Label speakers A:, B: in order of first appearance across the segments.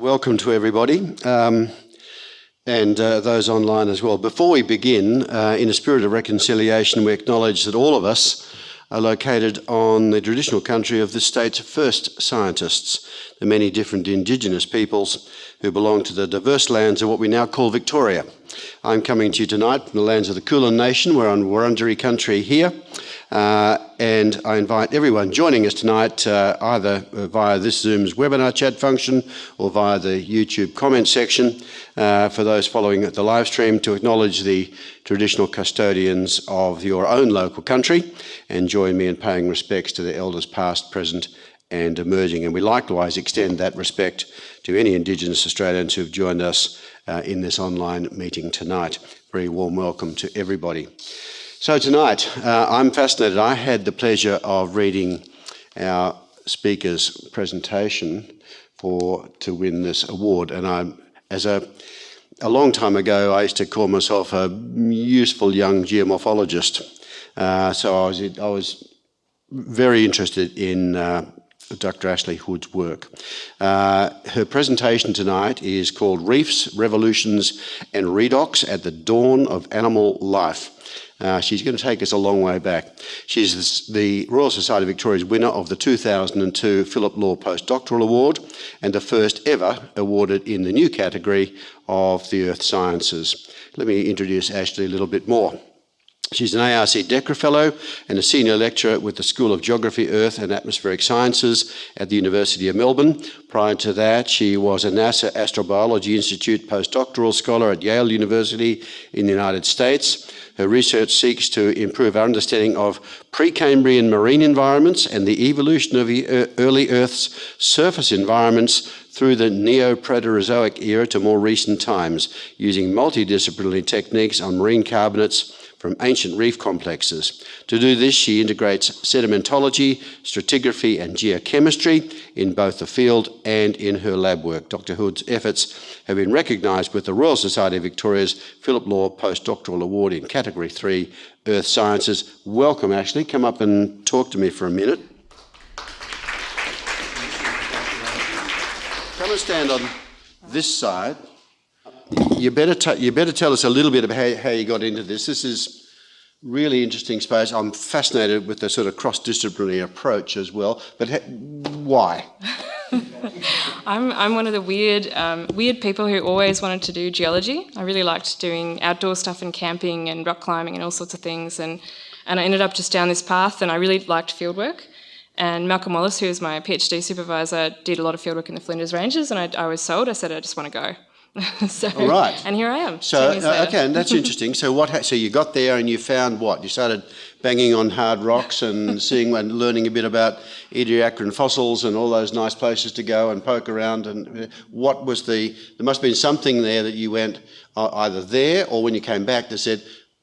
A: Welcome to everybody. Um, and uh, those online as well. Before we begin, uh, in a spirit of reconciliation, we acknowledge that all of us are located on the traditional country of the state's first scientists, the many different Indigenous peoples who belong to the diverse lands of what we now call Victoria. I'm coming to you tonight from the lands of the Kulin Nation. We're on Wurundjeri country here. Uh, and I invite everyone joining us tonight uh, either via this Zoom's webinar chat function or via the YouTube comment section uh, for those following the live stream to acknowledge the traditional custodians of your own local country and join me in paying respects to the elders past, present and emerging. And we likewise extend that respect to any Indigenous Australians who have joined us uh, in this online meeting tonight. Very warm welcome to everybody. So tonight, uh, I'm fascinated. I had the pleasure of reading our speaker's presentation for to win this award, and I, as a a long time ago, I used to call myself a useful young geomorphologist. Uh, so I was I was very interested in uh, Dr. Ashley Hood's work. Uh, her presentation tonight is called Reefs, Revolutions and Redox at the Dawn of Animal Life. Uh, she's going to take us a long way back. She's the Royal Society of Victoria's winner of the 2002 Philip Law Postdoctoral Award and the first ever awarded in the new category of the Earth Sciences. Let me introduce Ashley a little bit more. She's an ARC DECRA Fellow and a Senior Lecturer with the School of Geography, Earth and Atmospheric Sciences at the University of Melbourne. Prior to that, she was a NASA Astrobiology Institute postdoctoral scholar at Yale University in the United States. Her research seeks to improve our understanding of Precambrian marine environments and the evolution of the early Earth's surface environments through the Neoproterozoic era to more recent times, using multidisciplinary techniques on marine carbonates from ancient reef complexes. To do this, she integrates sedimentology, stratigraphy, and geochemistry in both the field and in her lab work. Dr. Hood's efforts have been recognised with the Royal Society of Victoria's Philip Law Postdoctoral Award in Category 3, Earth Sciences. Welcome, Ashley. Come up and talk to me for a minute. Come and stand on this side you better, you better tell us a little bit about how, how you got into this. This is really interesting space. I'm fascinated with the sort of cross-disciplinary approach as well. But why?
B: I'm, I'm one of the weird, um, weird people who always wanted to do geology. I really liked doing outdoor stuff and camping and rock climbing and all sorts of things. And, and I ended up just down this path and I really liked fieldwork. And Malcolm Wallace, who was my PhD supervisor, did a lot of fieldwork in the Flinders Ranges and I, I was sold. I said, I just want to go.
A: so, All right.
B: And here I am.
A: So uh, okay, and that's interesting. So what? So you got there and you found what? You started banging on hard rocks and seeing and learning a bit about Ediacaran fossils and all those nice places to go and poke around. And uh, what was the? There must have been something there that you went uh, either there or when you came back that said.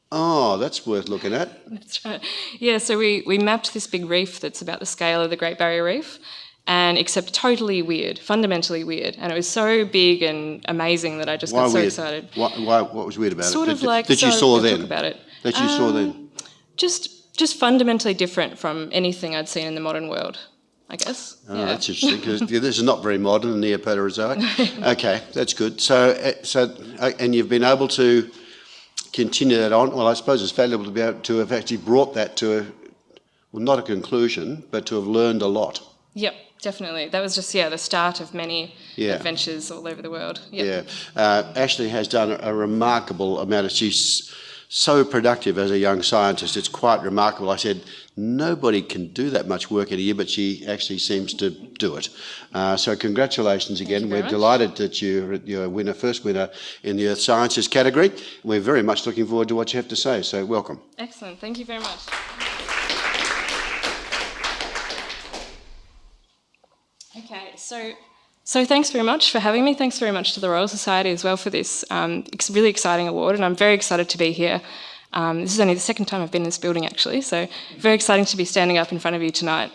A: Oh, that's worth looking at.
B: That's right. Yeah, so we, we mapped this big reef that's about the scale of the Great Barrier Reef and except totally weird, fundamentally weird. And it was so big and amazing that I just
A: why
B: got so
A: weird?
B: excited.
A: Why, why, what was weird about
B: sort
A: it?
B: Sort of like
A: that you
B: so
A: saw then.
B: about it.
A: That you um, saw then.
B: Just just fundamentally different from anything I'd seen in the modern world. I guess.
A: Oh, yeah. that's interesting because this is not very modern, the Neoproterozoic. okay, that's good. So, uh, so, uh, and you've been able to continue that on. Well, I suppose it's valuable to be able to have actually brought that to a, well, not a conclusion, but to have learned a lot.
B: Yep definitely. That was just yeah the start of many yeah. adventures all over the world.
A: Yep. Yeah, uh, Ashley has done a, a, remarkable amount of. She's so productive as a young scientist. It's quite remarkable. I said nobody can do that much work in a year, but she actually seems to do it. Uh, so congratulations again. We're
B: much.
A: delighted that you're, you're a winner, first winner in the Earth Sciences category. We're very much looking forward to what you have to say. So welcome.
B: Excellent. Thank you very much. Okay, so so thanks very much for having me. Thanks very much to the Royal Society as well for this um, really exciting award, and I'm very excited to be here. Um, this is only the second time I've been in this building actually, so very exciting to be standing up in front of you tonight.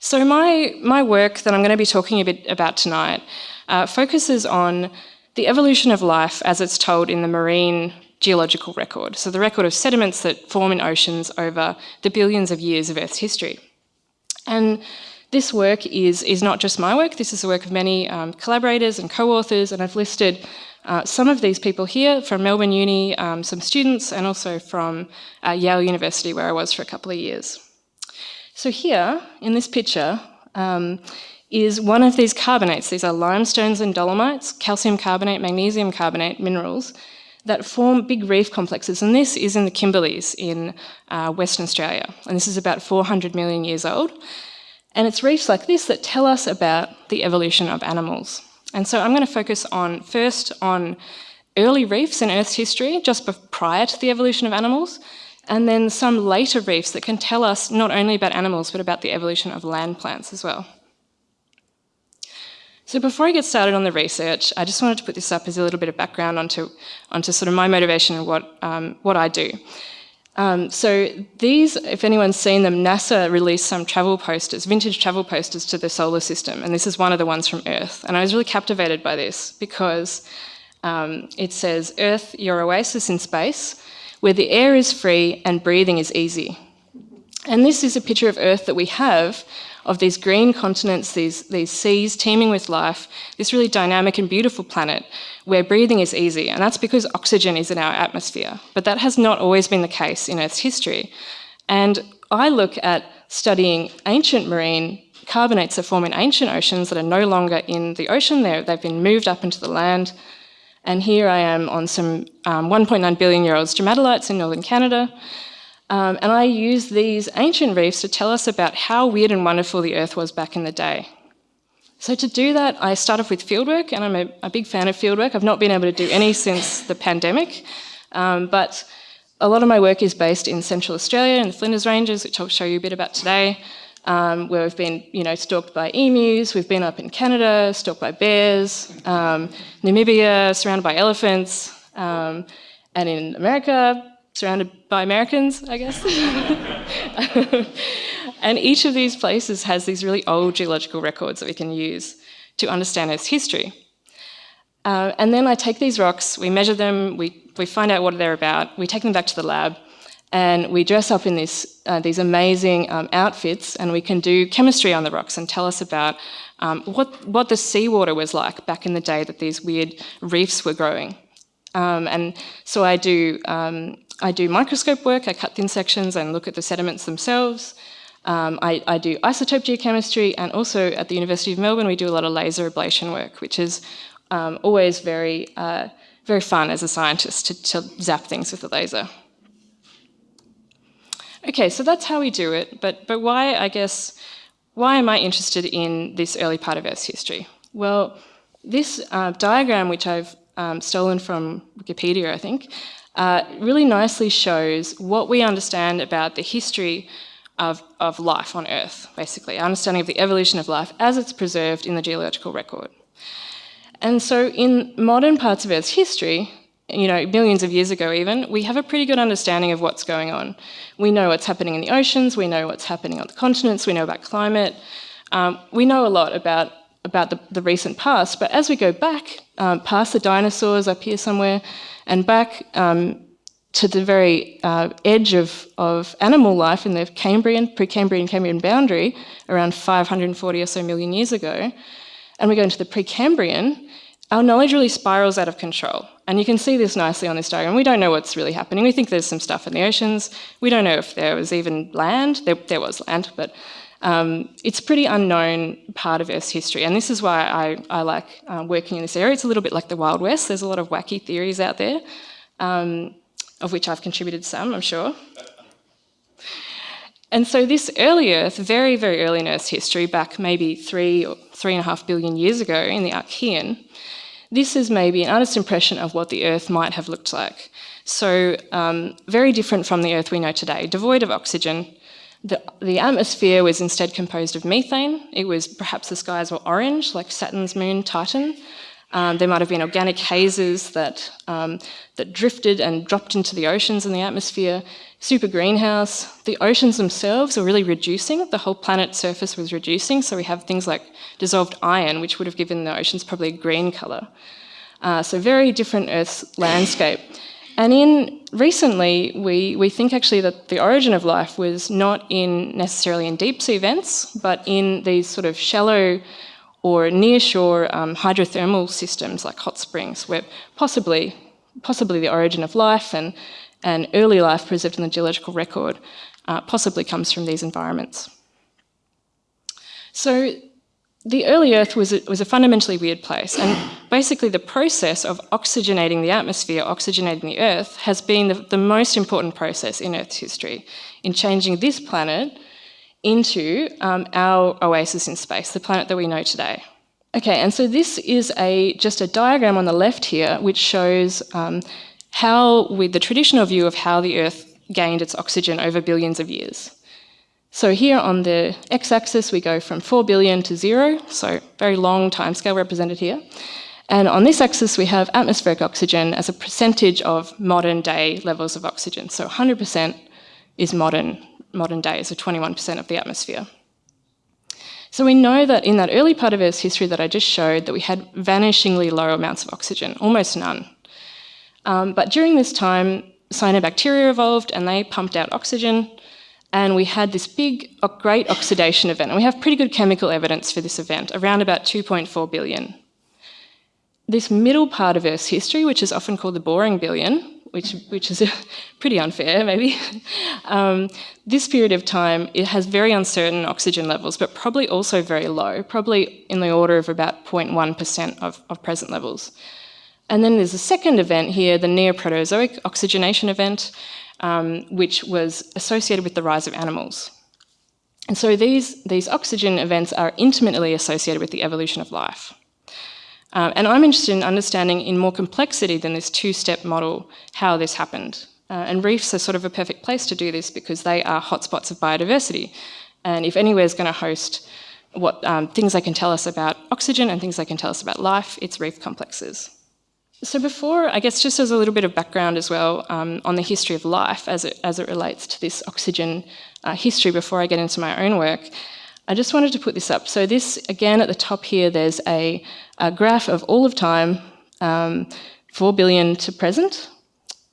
B: So my, my work that I'm going to be talking a bit about tonight uh, focuses on the evolution of life as it's told in the marine geological record, so the record of sediments that form in oceans over the billions of years of Earth's history. And This work is, is not just my work, this is the work of many um, collaborators and co-authors, and I've listed uh, some of these people here from Melbourne Uni, um, some students, and also from uh, Yale University, where I was for a couple of years. So here, in this picture, um, is one of these carbonates. These are limestones and dolomites, calcium carbonate, magnesium carbonate minerals that form big reef complexes. And this is in the Kimberleys in uh, Western Australia. And this is about 400 million years old. And it's reefs like this that tell us about the evolution of animals. And so I'm going to focus on first on early reefs in Earth's history, just prior to the evolution of animals, and then some later reefs that can tell us not only about animals, but about the evolution of land plants as well. So before I get started on the research, I just wanted to put this up as a little bit of background onto, onto sort of my motivation and what, um, what I do. Um, so these, if anyone's seen them, NASA released some travel posters, vintage travel posters to the solar system, and this is one of the ones from Earth. And I was really captivated by this because um, it says, Earth, your oasis in space, where the air is free and breathing is easy. And this is a picture of Earth that we have of these green continents, these, these seas teeming with life, this really dynamic and beautiful planet where breathing is easy. And that's because oxygen is in our atmosphere. But that has not always been the case in Earth's history. And I look at studying ancient marine carbonates that form in ancient oceans that are no longer in the ocean. they have been moved up into the land. And here I am on some um, 1.9 billion year old stromatolites in northern Canada. Um, and I use these ancient reefs to tell us about how weird and wonderful the Earth was back in the day. So to do that, I start off with fieldwork, and I'm a, a big fan of fieldwork. I've not been able to do any since the pandemic, um, but a lot of my work is based in Central Australia in the Flinders Ranges, which I'll show you a bit about today, um, where we've been, you know, stalked by emus. We've been up in Canada, stalked by bears, um, Namibia, surrounded by elephants, um, and in America, surrounded by Americans, I guess. and each of these places has these really old geological records that we can use to understand its history. Uh, and then I take these rocks, we measure them, we, we find out what they're about, we take them back to the lab, and we dress up in this, uh, these amazing um, outfits, and we can do chemistry on the rocks and tell us about um, what, what the seawater was like back in the day that these weird reefs were growing. Um, and so I do um, I do microscope work, I cut thin sections and look at the sediments themselves. Um, I, I, do isotope geochemistry and also at the University of Melbourne we do a lot of laser ablation work, which is um, always very, uh, very fun as a scientist to, to zap things with a laser. Okay, so that's how we do it, but, but why, I guess, why am I interested in this early part of Earth's history? Well, this uh, diagram, which I've um, stolen from Wikipedia, I think, uh, really nicely shows what we understand about the history of, of life on Earth, basically, our understanding of the evolution of life as it's preserved in the geological record. And so in modern parts of Earth's history, you know, millions of years ago even, we have a pretty good understanding of what's going on. We know what's happening in the oceans, we know what's happening on the continents, we know about climate. Um, we know a lot about, about the, the recent past, but as we go back um, past the dinosaurs up here somewhere, and back um, to the very uh, edge of, of animal life in the Cambrian, Precambrian, Cambrian boundary, around 540 or so million years ago, and we go into the Precambrian, our knowledge really spirals out of control. And you can see this nicely on this diagram. We don't know what's really happening. We think there's some stuff in the oceans. We don't know if there was even land. There, there was land, but um, it's a pretty unknown part of Earth's history, and this is why I, I like uh, working in this area. It's a little bit like the Wild West. There's a lot of wacky theories out there, um, of which I've contributed some, I'm sure. And so this early Earth, very, very early in Earth's history, back maybe three or three and a half billion years ago in the Archean, this is maybe an honest impression of what the Earth might have looked like. So um, very different from the Earth we know today, devoid of oxygen, the, the, atmosphere was instead composed of methane. It was perhaps the skies were orange, like Saturn's moon Titan. Um, there might have been organic hazes that, um, that drifted and dropped into the oceans and the atmosphere. Super greenhouse. The oceans themselves were really reducing. The whole planet's surface was reducing. So we have things like dissolved iron, which would have given the oceans probably a green colour. Uh, so very different Earth's landscape. And in recently, we, we think actually that the origin of life was not in necessarily in deep sea vents, but in these sort of shallow or near shore um, hydrothermal systems like hot springs, where possibly possibly the origin of life and, and early life preserved in the geological record uh, possibly comes from these environments. So the early Earth was a, was a fundamentally weird place, and basically the process of oxygenating the atmosphere, oxygenating the Earth, has been the, the most important process in Earth's history in changing this planet into um, our oasis in space, the planet that we know today. Okay, and so this is a just a diagram on the left here, which shows um, how, with the traditional view of how the Earth gained its oxygen over billions of years. So here on the x-axis, we go from 4 billion to zero, so very long timescale represented here. And on this axis, we have atmospheric oxygen as a percentage of modern day levels of oxygen. So 100% is modern, modern day, so 21% of the atmosphere. So we know that in that early part of Earth's history that I just showed, that we had vanishingly low amounts of oxygen, almost none. Um, but during this time, cyanobacteria evolved and they pumped out oxygen, and we had this big, great oxidation event. And we have pretty good chemical evidence for this event, around about 2.4 billion. This middle part of Earth's history, which is often called the boring billion, which, which is pretty unfair, maybe. um, this period of time, it has very uncertain oxygen levels, but probably also very low, probably in the order of about 0.1% of, of present levels. And then there's a second event here, the Neoproterozoic oxygenation event, um, which was associated with the rise of animals. And so these, these oxygen events are intimately associated with the evolution of life. Uh, and I'm interested in understanding in more complexity than this two-step model how this happened. Uh, and reefs are sort of a perfect place to do this because they are hotspots of biodiversity. And if anywhere is going to host what um, things they can tell us about oxygen and things they can tell us about life, it's reef complexes. So before, I guess just as a little bit of background as well um, on the history of life as it, as it relates to this oxygen uh, history before I get into my own work, I just wanted to put this up. So this, again, at the top here, there's a, a graph of all of time, um, 4 billion to present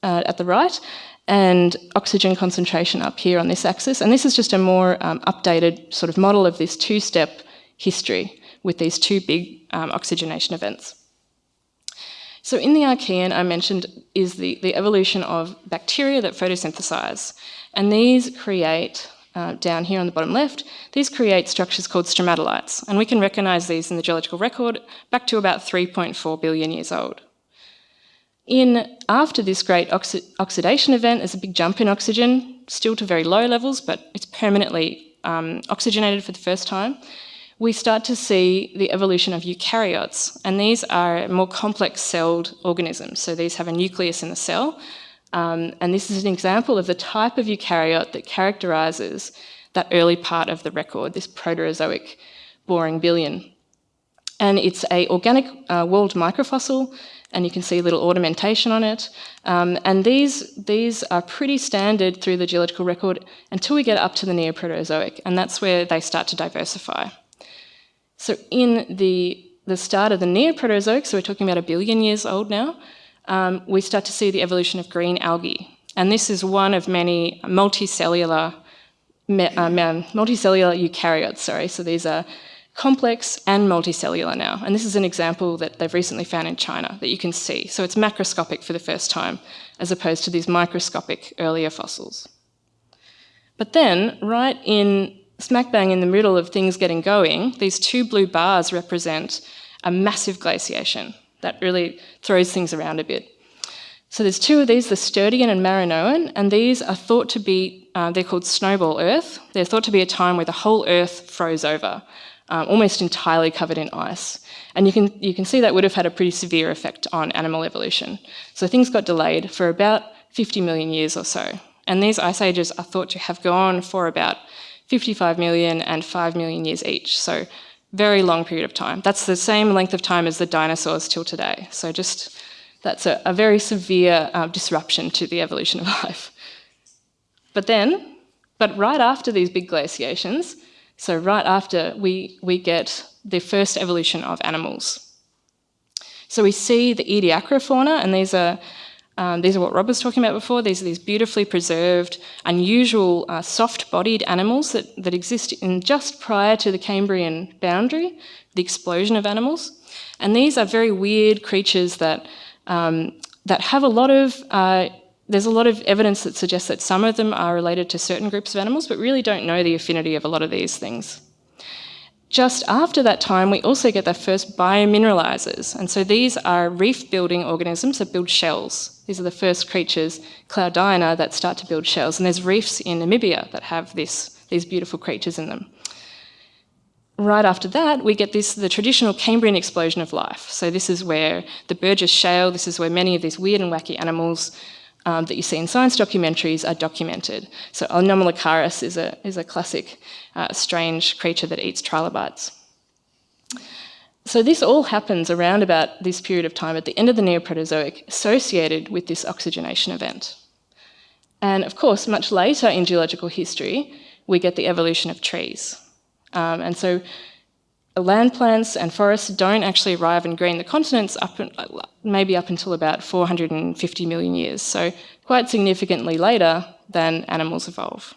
B: uh, at the right, and oxygen concentration up here on this axis. And this is just a more um, updated sort of model of this two-step history with these two big um, oxygenation events. So in the Archean, I mentioned, is the, the evolution of bacteria that photosynthesize. And these create, uh, down here on the bottom left, these create structures called stromatolites. And we can recognize these in the geological record back to about 3.4 billion years old. In after this great oxi oxidation event, there's a big jump in oxygen, still to very low levels, but it's permanently um, oxygenated for the first time we start to see the evolution of eukaryotes, and these are more complex celled organisms. So these have a nucleus in the cell, um, and this is an example of the type of eukaryote that characterises that early part of the record, this Proterozoic boring billion. And it's a organic uh, walled microfossil, and you can see a little ornamentation on it. Um, and these, these are pretty standard through the geological record until we get up to the Neoproterozoic, and that's where they start to diversify. So in the, the start of the Neoproterozoic, so we're talking about a billion years old now, um, we start to see the evolution of green algae. And this is one of many multicellular, um, multicellular eukaryotes, sorry. So these are complex and multicellular now. And this is an example that they've recently found in China that you can see. So it's macroscopic for the first time, as opposed to these microscopic earlier fossils. But then, right in smack bang in the middle of things getting going, these two blue bars represent a massive glaciation that really throws things around a bit. So there's two of these, the Sturtian and Marinoan, and these are thought to be, uh, they're called snowball Earth. They're thought to be a time where the whole Earth froze over, um, almost entirely covered in ice. And you can, you can see that would have had a pretty severe effect on animal evolution. So things got delayed for about 50 million years or so. And these ice ages are thought to have gone for about 55 million and 5 million years each. So very long period of time. That's the same length of time as the dinosaurs till today. So just, that's a, a very severe uh, disruption to the evolution of life. But then, but right after these big glaciations, so right after we, we get the first evolution of animals. So we see the Ediacara fauna, and these are Um, these are what Rob was talking about before. These are these beautifully preserved, unusual, uh, soft-bodied animals that, that exist in just prior to the Cambrian boundary, the explosion of animals. And these are very weird creatures that, um, that have a lot of, uh, there's a lot of evidence that suggests that some of them are related to certain groups of animals, but really don't know the affinity of a lot of these things. Just after that time, we also get the first biomineralizers. And so these are reef building organisms that build shells. These are the first creatures, Cloudina, that start to build shells. And there's reefs in Namibia that have this, these beautiful creatures in them. Right after that, we get this the traditional Cambrian explosion of life. So this is where the Burgess Shale, this is where many of these weird and wacky animals um, that you see in science documentaries are documented. So Anomalocaris is a, is a classic uh, strange creature that eats trilobites. So this all happens around about this period of time at the end of the Neoproterozoic associated with this oxygenation event. And of course, much later in geological history, we get the evolution of trees. Um, and so land plants and forests don't actually arrive and green the continents up maybe up until about 450 million years, so quite significantly later than animals evolve.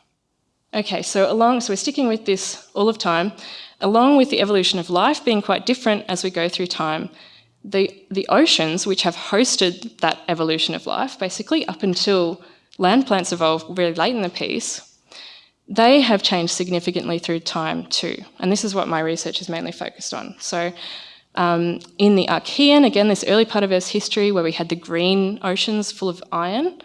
B: Okay, so along, so we're sticking with this all of time, along with the evolution of life being quite different as we go through time, the, the oceans, which have hosted that evolution of life, basically up until land plants evolved really late in the piece, they have changed significantly through time too. And this is what my research is mainly focused on. So um, in the Archean, again, this early part of Earth's history where we had the green oceans full of iron,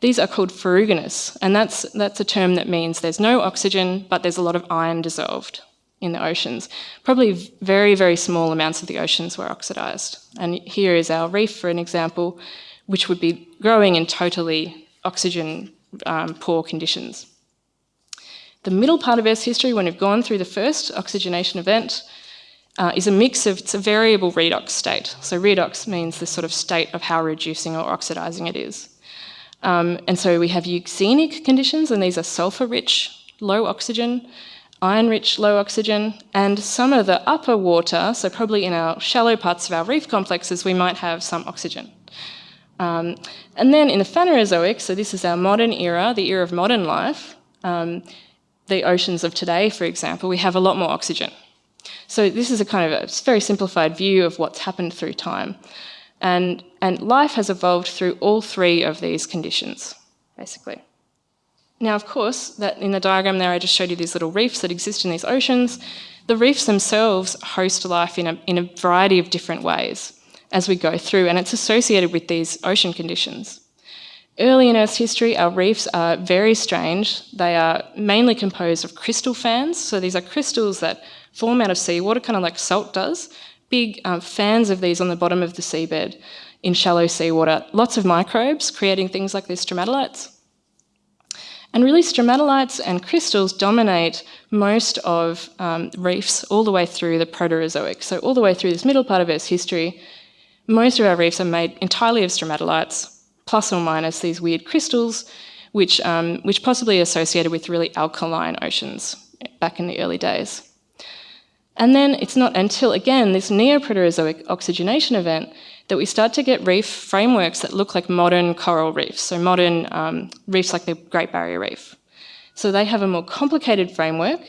B: these are called ferruginous. And that's, that's a term that means there's no oxygen, but there's a lot of iron dissolved in the oceans. Probably very, very small amounts of the oceans were oxidized. And here is our reef, for an example, which would be growing in totally oxygen um, poor conditions. The middle part of Earth's history, when we've gone through the first oxygenation event, uh, is a mix of, it's a variable redox state. So redox means the sort of state of how reducing or oxidizing it is. Um, and so we have euxinic conditions, and these are sulfur-rich, low oxygen, iron-rich, low oxygen, and some of the upper water, so probably in our shallow parts of our reef complexes, we might have some oxygen. Um, and then in the Phanerozoic, so this is our modern era, the era of modern life, um, the oceans of today, for example, we have a lot more oxygen. So this is a kind of a very simplified view of what's happened through time. And, and life has evolved through all three of these conditions, basically. Now, of course, that in the diagram there, I just showed you these little reefs that exist in these oceans. The reefs themselves host life in a, in a variety of different ways as we go through, and it's associated with these ocean conditions. Early in Earth's history, our reefs are very strange. They are mainly composed of crystal fans. So these are crystals that form out of seawater, kind of like salt does. Big um, fans of these on the bottom of the seabed in shallow seawater. Lots of microbes creating things like these stromatolites. And really, stromatolites and crystals dominate most of um, reefs all the way through the Proterozoic. So all the way through this middle part of Earth's history, most of our reefs are made entirely of stromatolites plus or minus these weird crystals, which, um, which possibly associated with really alkaline oceans back in the early days. And then it's not until, again, this Neoproterozoic oxygenation event that we start to get reef frameworks that look like modern coral reefs, so modern um, reefs like the Great Barrier Reef. So they have a more complicated framework,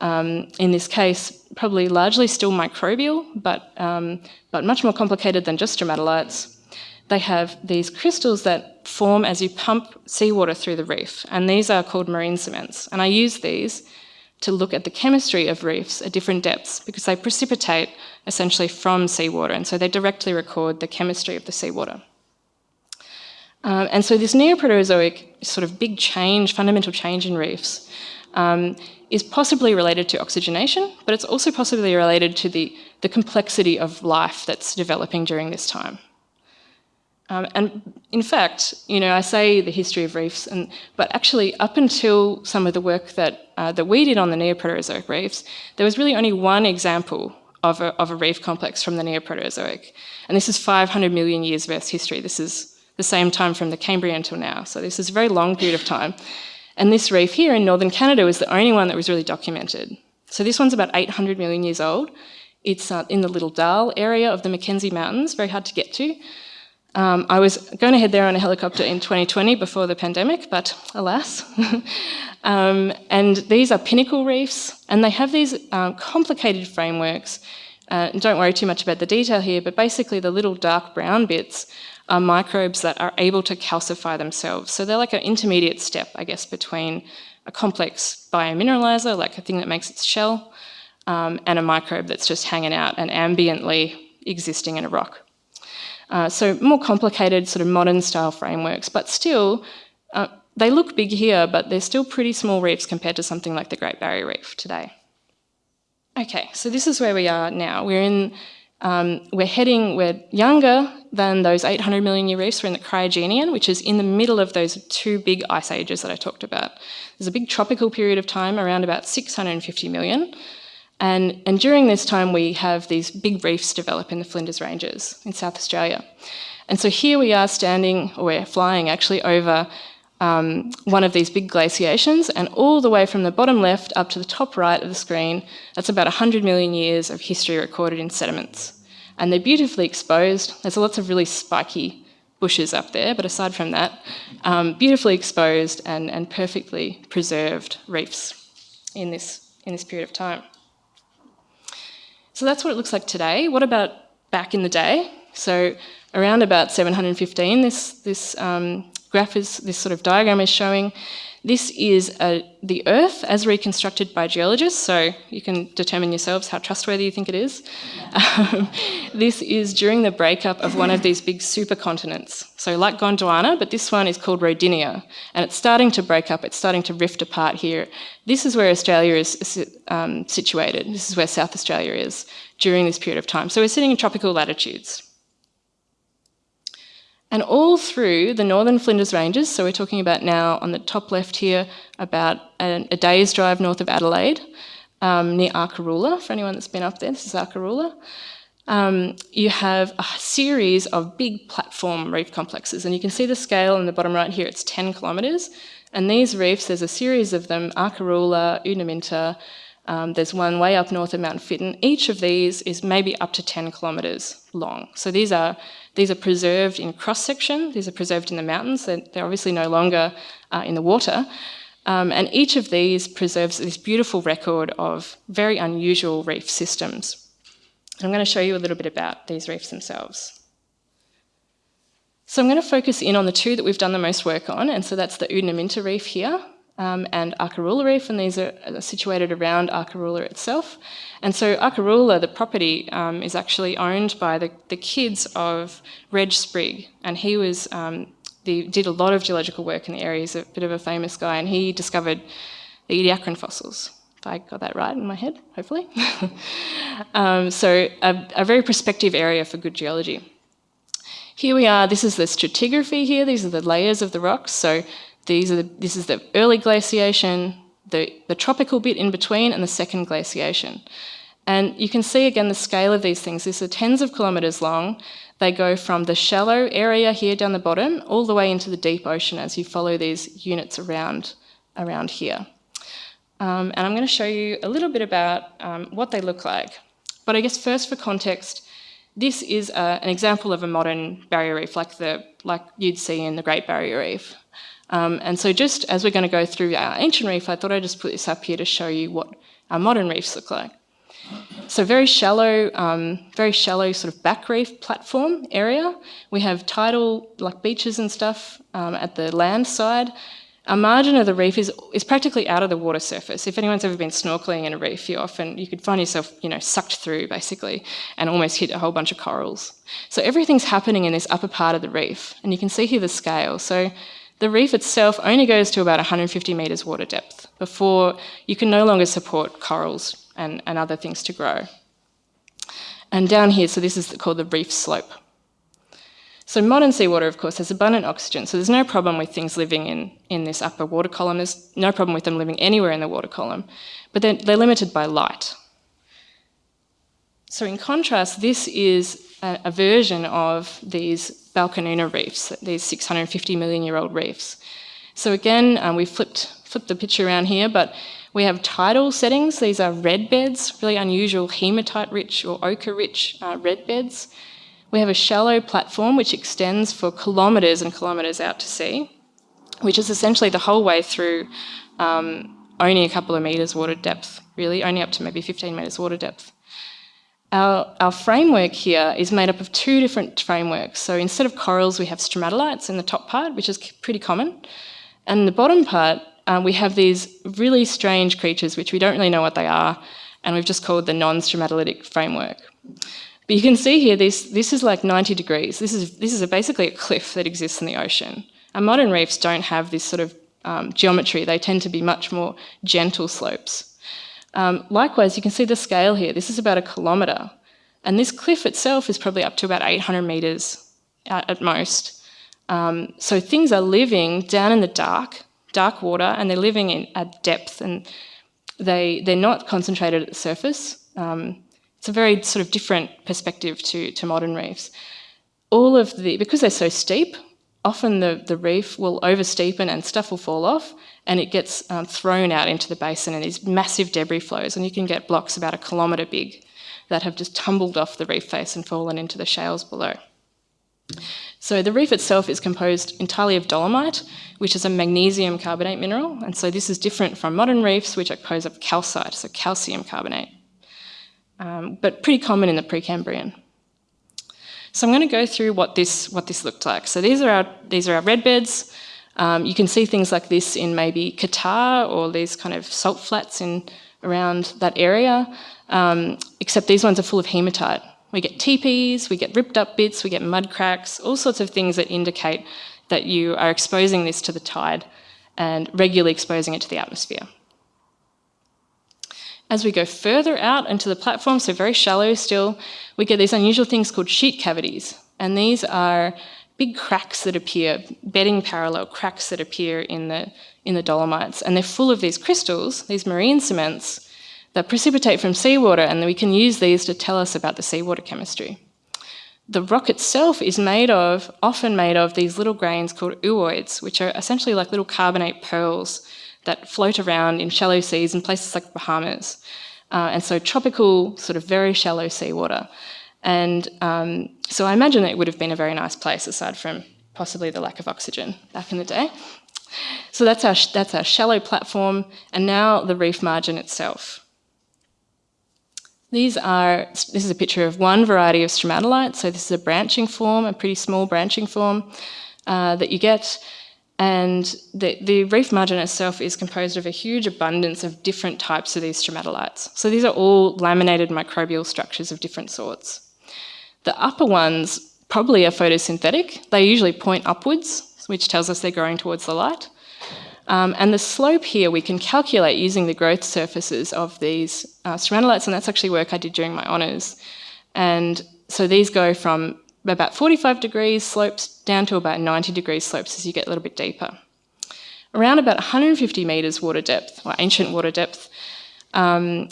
B: um, in this case, probably largely still microbial, but, um, but much more complicated than just stromatolites they have these crystals that form as you pump seawater through the reef, and these are called marine cements. And I use these to look at the chemistry of reefs at different depths because they precipitate essentially from seawater, and so they directly record the chemistry of the seawater. Um, and so this Neoproterozoic sort of big change, fundamental change in reefs, um, is possibly related to oxygenation, but it's also possibly related to the, the complexity of life that's developing during this time. Um, and in fact, you know, I say the history of reefs, and, but actually up until some of the work that, uh, that we did on the Neoproterozoic reefs, there was really only one example of a, of a reef complex from the Neoproterozoic. And this is 500 million years of Earth's history. This is the same time from the Cambrian until now. So this is a very long period of time. And this reef here in northern Canada was the only one that was really documented. So this one's about 800 million years old. It's uh, in the Little Dal area of the Mackenzie Mountains, very hard to get to. Um, I was going to head there on a helicopter in 2020 before the pandemic, but alas. um, and these are pinnacle reefs, and they have these um, complicated frameworks. Uh, don't worry too much about the detail here, but basically the little dark brown bits are microbes that are able to calcify themselves. So they're like an intermediate step, I guess, between a complex biomineralizer, like a thing that makes its shell, um, and a microbe that's just hanging out and ambiently existing in a rock. Uh, so more complicated sort of modern style frameworks, but still, uh, they look big here, but they're still pretty small reefs compared to something like the Great Barrier Reef today. Okay, so this is where we are now. We're in, um, we're heading, we're younger than those 800 million year reefs. We're in the Cryogenian, which is in the middle of those two big ice ages that I talked about. There's a big tropical period of time around about 650 million, and, and during this time, we have these big reefs develop in the Flinders Ranges in South Australia. And so here we are standing, or we're flying actually over um, one of these big glaciations, and all the way from the bottom left up to the top right of the screen, that's about 100 million years of history recorded in sediments. And they're beautifully exposed. There's lots of really spiky bushes up there, but aside from that, um, beautifully exposed and, and perfectly preserved reefs in this, in this period of time. So that's what it looks like today. What about back in the day? So around about 715, this, this um, graph is, this sort of diagram is showing this is a, the Earth as reconstructed by geologists, so you can determine yourselves how trustworthy you think it is. Um, this is during the breakup of one of these big supercontinents. So like Gondwana, but this one is called Rodinia, and it's starting to break up, it's starting to rift apart here. This is where Australia is um, situated. This is where South Australia is during this period of time. So we're sitting in tropical latitudes. And all through the northern Flinders Ranges, so we're talking about now on the top left here, about a, a day's drive north of Adelaide, um, near Arkaroola, for anyone that's been up there, this is Arkaroola. Um, you have a series of big platform reef complexes, and you can see the scale in the bottom right here, it's 10 kilometres. And these reefs, there's a series of them, Arkaroola, Oonaminta, um, there's one way up north of Mount Fitton. Each of these is maybe up to 10 kilometres long. So these are these are preserved in cross-section, these are preserved in the mountains, they're, they're obviously no longer uh, in the water. Um, and each of these preserves this beautiful record of very unusual reef systems. I'm going to show you a little bit about these reefs themselves. So I'm going to focus in on the two that we've done the most work on, and so that's the Oonaminta reef here um, and Arkaroola Reef, and these are situated around Arkaroola itself. And so Arkaroola, the property, um, is actually owned by the, the kids of Reg Sprigg, and he was um, the, did a lot of geological work in the area. He's a bit of a famous guy, and he discovered the Ediacaran fossils. If I got that right in my head, hopefully. Um, so a, a very prospective area for good geology. Here we are, this is the stratigraphy here, these are the layers of the rocks. So these are the, this is the early glaciation, the, the tropical bit in between, and the second glaciation. And you can see again the scale of these things. These are tens of kilometres long. They go from the shallow area here down the bottom all the way into the deep ocean as you follow these units around, around here. Um, and I'm going to show you a little bit about um, what they look like. But I guess first for context, this is a, an example of a modern barrier reef like, the, like you'd see in the Great Barrier Reef. Um, and so just as we're going to go through our ancient reef, I thought I'd just put this up here to show you what our modern reefs look like. So very shallow, um, very shallow sort of back reef platform area. We have tidal, like beaches and stuff um, at the land side. Our margin of the reef is, is practically out of the water surface. If anyone's ever been snorkeling in a reef, you often, you could find yourself, you know, sucked through basically and almost hit a whole bunch of corals. So everything's happening in this upper part of the reef and you can see here the scale. So the reef itself only goes to about 150 metres water depth before you can no longer support corals and, and other things to grow. And down here, so this is called the reef slope. So modern seawater, of course, has abundant oxygen, so there's no problem with things living in, in this upper water column. There's no problem with them living anywhere in the water column, but they're, they're limited by light. So in contrast, this is a, a version of these Balcanoona reefs, these 650 million year old reefs. So again, um, we flipped, flipped the picture around here, but we have tidal settings. These are red beds, really unusual hematite rich or ochre rich uh, red beds. We have a shallow platform which extends for kilometres and kilometres out to sea, which is essentially the whole way through um, only a couple of metres water depth, really, only up to maybe 15 metres water depth. Our, our, framework here is made up of two different frameworks. So instead of corals, we have stromatolites in the top part, which is pretty common. And in the bottom part, um, we have these really strange creatures, which we don't really know what they are, and we've just called the non-stromatolitic framework. But you can see here, this, this is like 90 degrees. This is, this is a, basically a cliff that exists in the ocean. And modern reefs don't have this sort of um, geometry. They tend to be much more gentle slopes. Um, likewise, you can see the scale here. This is about a kilometre. And this cliff itself is probably up to about 800 metres at, at most. Um, so things are living down in the dark, dark water, and they're living in, at depth, and they, they're not concentrated at the surface. Um, it's a very sort of different perspective to, to modern reefs. All of the, because they're so steep, often the, the reef will oversteepen and stuff will fall off and it gets um, thrown out into the basin and these massive debris flows and you can get blocks about a kilometre big that have just tumbled off the reef face and fallen into the shales below. So the reef itself is composed entirely of dolomite, which is a magnesium carbonate mineral, and so this is different from modern reefs, which are composed of calcite, so calcium carbonate, um, but pretty common in the Precambrian. So I'm going to go through what this what this looked like. So these are our these are our red beds. Um, you can see things like this in maybe Qatar or these kind of salt flats in around that area, um, except these ones are full of hematite. We get teepees, we get ripped up bits, we get mud cracks, all sorts of things that indicate that you are exposing this to the tide and regularly exposing it to the atmosphere. As we go further out into the platform, so very shallow still, we get these unusual things called sheet cavities. And these are big cracks that appear, bedding parallel cracks that appear in the, in the dolomites. And they're full of these crystals, these marine cements, that precipitate from seawater, and we can use these to tell us about the seawater chemistry. The rock itself is made of, often made of, these little grains called ooids, which are essentially like little carbonate pearls that float around in shallow seas in places like Bahamas. Uh, and so tropical, sort of very shallow seawater. And um, so I imagine it would have been a very nice place aside from possibly the lack of oxygen back in the day. So that's our, that's our shallow platform, and now the reef margin itself. These are, this is a picture of one variety of stromatolite. So this is a branching form, a pretty small branching form uh, that you get. And the, the, reef margin itself is composed of a huge abundance of different types of these stromatolites. So these are all laminated microbial structures of different sorts. The upper ones probably are photosynthetic. They usually point upwards, which tells us they're growing towards the light. Um, and the slope here we can calculate using the growth surfaces of these uh, and that's actually work I did during my honours. And so these go from about 45 degrees slopes down to about 90 degrees slopes as you get a little bit deeper. Around about 150 metres water depth, or ancient water depth, um,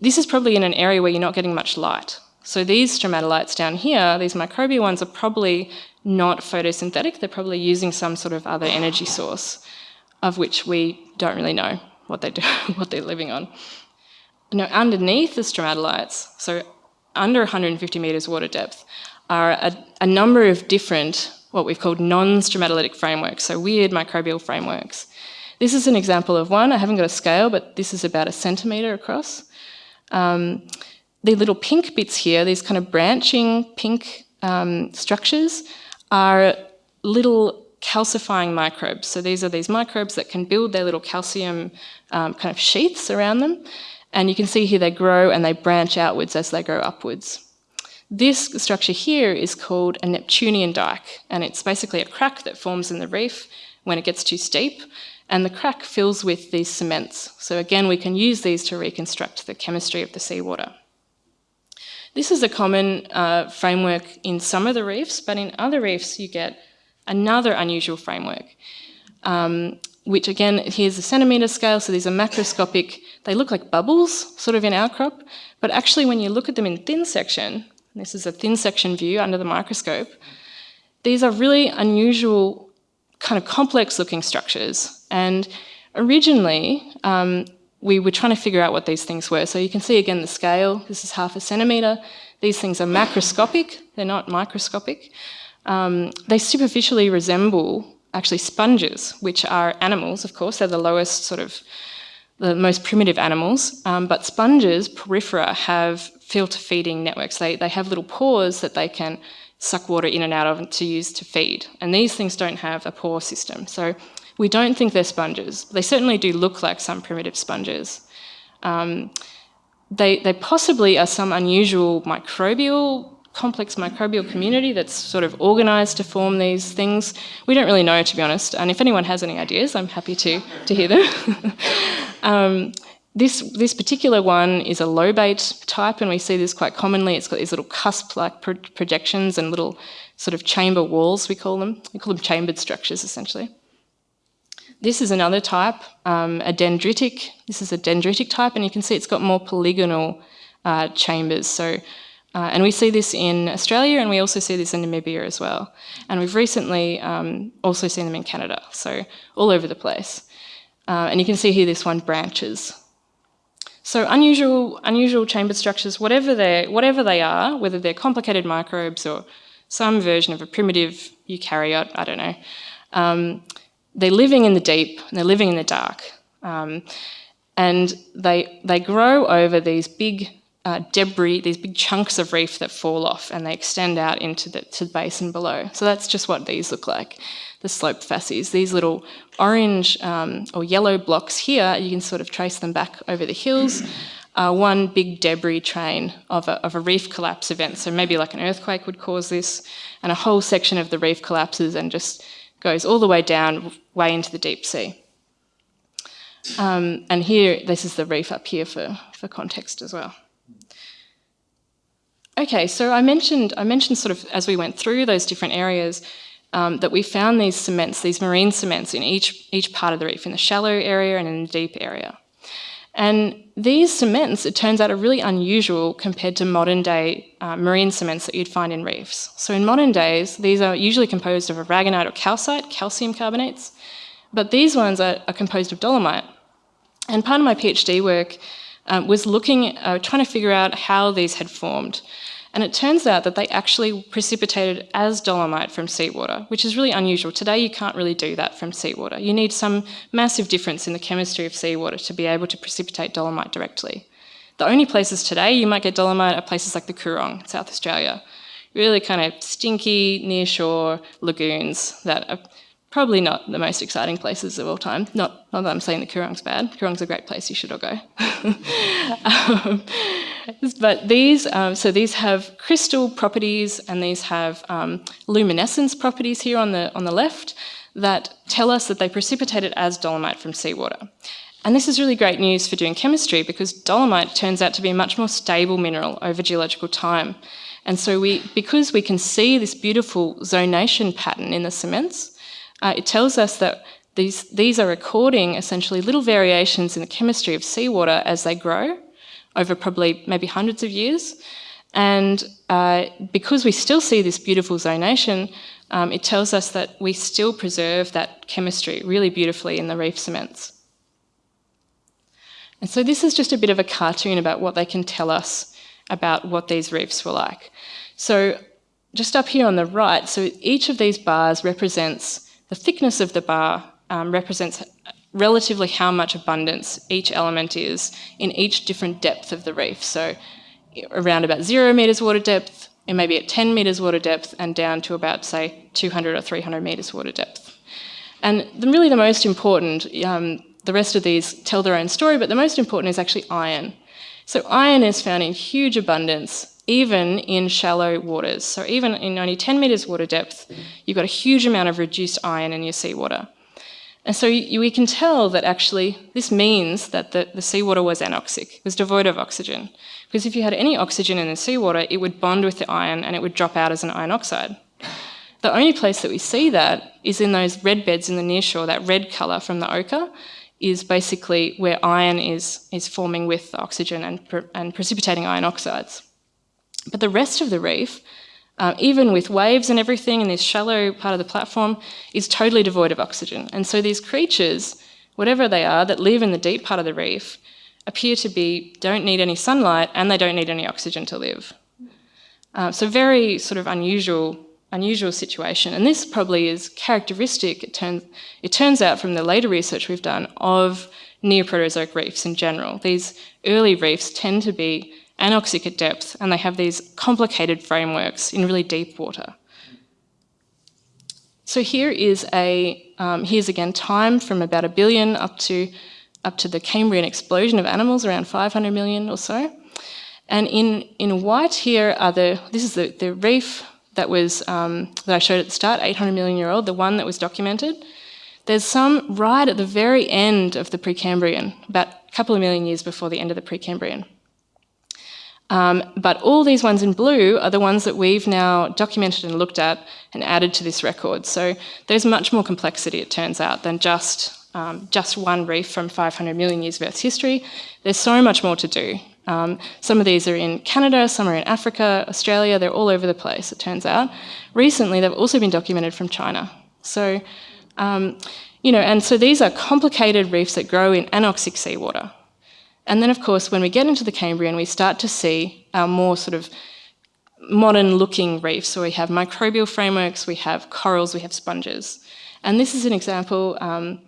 B: this is probably in an area where you're not getting much light. So these stromatolites down here, these microbial ones, are probably not photosynthetic. They're probably using some sort of other energy source of which we don't really know what they do, what they're living on. Now, underneath the stromatolites, so under 150 metres water depth, are a, a number of different, what we've called non-stromatolitic frameworks, so weird microbial frameworks. This is an example of one. I haven't got a scale, but this is about a centimetre across. Um, the little pink bits here, these kind of branching pink um, structures, are little calcifying microbes. So these are these microbes that can build their little calcium um, kind of sheaths around them. And you can see here they grow and they branch outwards as they grow upwards. This structure here is called a Neptunian dike, and it's basically a crack that forms in the reef when it gets too steep, and the crack fills with these cements. So again, we can use these to reconstruct the chemistry of the seawater. This is a common uh, framework in some of the reefs, but in other reefs you get another unusual framework, um, which again, here's a centimetre scale, so these are macroscopic, they look like bubbles, sort of in outcrop, but actually when you look at them in thin section, this is a thin section view under the microscope, these are really unusual, kind of complex looking structures. And originally, um, we were trying to figure out what these things were. So you can see again the scale, this is half a centimetre, These things are macroscopic, they're not microscopic. Um, they superficially resemble actually sponges, which are animals, of course, they're the lowest sort of, the most primitive animals, um, but sponges, porifera, have filter feeding networks. They, they have little pores that they can suck water in and out of to use to feed. And these things don't have a pore system. So we don't think they're sponges. They certainly do look like some primitive sponges. Um, they, they possibly are some unusual microbial, complex microbial community that's sort of organised to form these things. We don't really know, to be honest. And if anyone has any ideas, I'm happy to, to hear them. um, this, this particular one is a lobate type, and we see this quite commonly. It's got these little cusp-like pro projections and little sort of chamber walls, we call them. We call them chambered structures, essentially. This is another type, um, a dendritic. This is a dendritic type, and you can see it's got more polygonal uh, chambers. So, uh, and we see this in Australia, and we also see this in Namibia as well. And we've recently um, also seen them in Canada, so all over the place. Uh, and you can see here this one branches. So unusual, unusual chamber structures, whatever they, whatever they are, whether they're complicated microbes or some version of a primitive eukaryote, I don't know, um, they're living in the deep and they're living in the dark. Um, and they, they grow over these big uh, debris, these big chunks of reef that fall off and they extend out into the, to the basin below. So that's just what these look like the slope facies. These little orange um, or yellow blocks here, you can sort of trace them back over the hills. One big debris train of a, of a reef collapse event. So maybe like an earthquake would cause this, and a whole section of the reef collapses and just goes all the way down, way into the deep sea. Um, and here, this is the reef up here for, for context as well. Okay, so I mentioned, I mentioned sort of as we went through those different areas, um, that we found these cements, these marine cements in each, each part of the reef, in the shallow area and in the deep area. And these cements, it turns out, are really unusual compared to modern day uh, marine cements that you'd find in reefs. So in modern days, these are usually composed of aragonite or calcite, calcium carbonates, but these ones are, are composed of dolomite. And part of my PhD work um, was looking, uh, trying to figure out how these had formed. And it turns out that they actually precipitated as dolomite from seawater, which is really unusual. Today you can't really do that from seawater. You need some massive difference in the chemistry of seawater to be able to precipitate dolomite directly. The only places today you might get dolomite are places like the Coorong, South Australia. Really kind of stinky, near shore lagoons that are probably not the most exciting places of all time. Not, not that I'm saying the Coorong's bad. Coorong's a great place, you should all go. um, but these, um, so these have crystal properties and these have um, luminescence properties here on the, on the left that tell us that they precipitated as dolomite from seawater. And this is really great news for doing chemistry because dolomite turns out to be a much more stable mineral over geological time. And so we, because we can see this beautiful zonation pattern in the cements, uh, it tells us that these, these are recording essentially little variations in the chemistry of seawater as they grow over probably maybe hundreds of years. And uh, because we still see this beautiful zonation, um, it tells us that we still preserve that chemistry really beautifully in the reef cements. And so this is just a bit of a cartoon about what they can tell us about what these reefs were like. So just up here on the right, so each of these bars represents the thickness of the bar um, represents relatively how much abundance each element is in each different depth of the reef. So around about zero metres water depth, it may be at 10 metres water depth and down to about, say, 200 or 300 metres water depth. And the, really the most important, um, the rest of these tell their own story, but the most important is actually iron. So iron is found in huge abundance even in shallow waters. So even in only 10 metres water depth, you've got a huge amount of reduced iron in your seawater. And so you, we can tell that actually this means that the, the seawater was anoxic, was devoid of oxygen. Because if you had any oxygen in the seawater, it would bond with the iron and it would drop out as an iron oxide. The only place that we see that is in those red beds in the nearshore, that red colour from the ochre, is basically where iron is, is forming with oxygen and, and precipitating iron oxides. But the rest of the reef, uh, even with waves and everything in this shallow part of the platform, is totally devoid of oxygen. And so these creatures, whatever they are, that live in the deep part of the reef, appear to be, don't need any sunlight and they don't need any oxygen to live. Uh, so very sort of unusual, unusual situation. And this probably is characteristic, it turns, it turns out from the later research we've done, of Neoproterozoic reefs in general. These early reefs tend to be anoxic at depth and they have these complicated frameworks in really deep water. So here is a, um, here's again time from about a billion up to, up to the Cambrian explosion of animals around 500 million or so. And in, in white here are the, this is the, the reef that was, um, that I showed at the start, 800 million year old, the one that was documented. There's some right at the very end of the Precambrian, about a couple of million years before the end of the Precambrian. Um, but all these ones in blue are the ones that we've now documented and looked at and added to this record. So there's much more complexity, it turns out, than just, um, just one reef from 500 million years of Earth's history. There's so much more to do. Um, some of these are in Canada, some are in Africa, Australia, they're all over the place, it turns out. Recently, they've also been documented from China. So, um, you know, and so these are complicated reefs that grow in anoxic seawater. And then, of course, when we get into the Cambrian, we start to see our more sort of modern looking reefs. So we have microbial frameworks, we have corals, we have sponges. And this is an example um,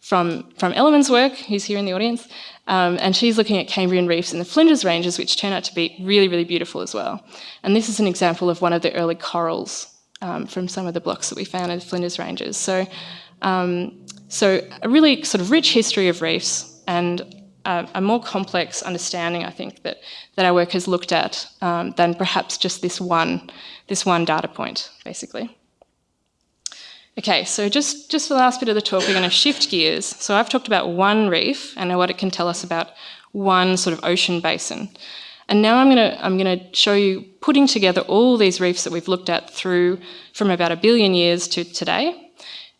B: from, from Ellerman's work, who's here in the audience. Um, and she's looking at Cambrian reefs in the Flinders Ranges, which turn out to be really, really beautiful as well. And this is an example of one of the early corals um, from some of the blocks that we found in the Flinders Ranges. So, um, so a really sort of rich history of reefs and a, more complex understanding, I think, that, that our work has looked at um, than perhaps just this one, this one data point, basically. Okay, so just, just for the last bit of the talk, we're going to shift gears. So I've talked about one reef and what it can tell us about one sort of ocean basin. And now I'm going to I'm going to show you putting together all these reefs that we've looked at through from about a billion years to today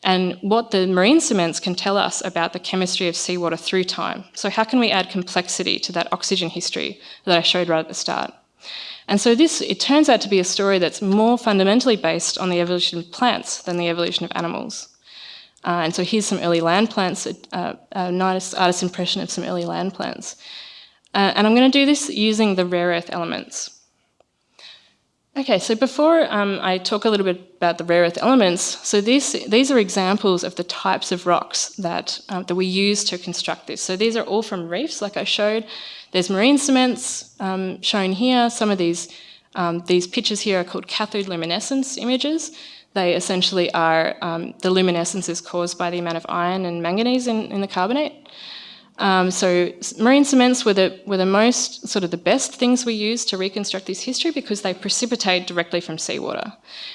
B: and what the marine cements can tell us about the chemistry of seawater through time. So how can we add complexity to that oxygen history that I showed right at the start? And so this, it turns out to be a story that's more fundamentally based on the evolution of plants than the evolution of animals. Uh, and so here's some early land plants, uh, a nice artist's impression of some early land plants. Uh, and I'm going to do this using the rare earth elements. Okay, so before um, I talk a little bit about the rare earth elements, so these, these are examples of the types of rocks that, um, that we use to construct this. So these are all from reefs, like I showed. There's marine cements um, shown here. Some of these, um, these pictures here are called cathode luminescence images. They essentially are, um, the luminescence is caused by the amount of iron and manganese in, in the carbonate. Um, so marine cements were the, were the most, sort of the best things we used to reconstruct this history because they precipitate directly from seawater.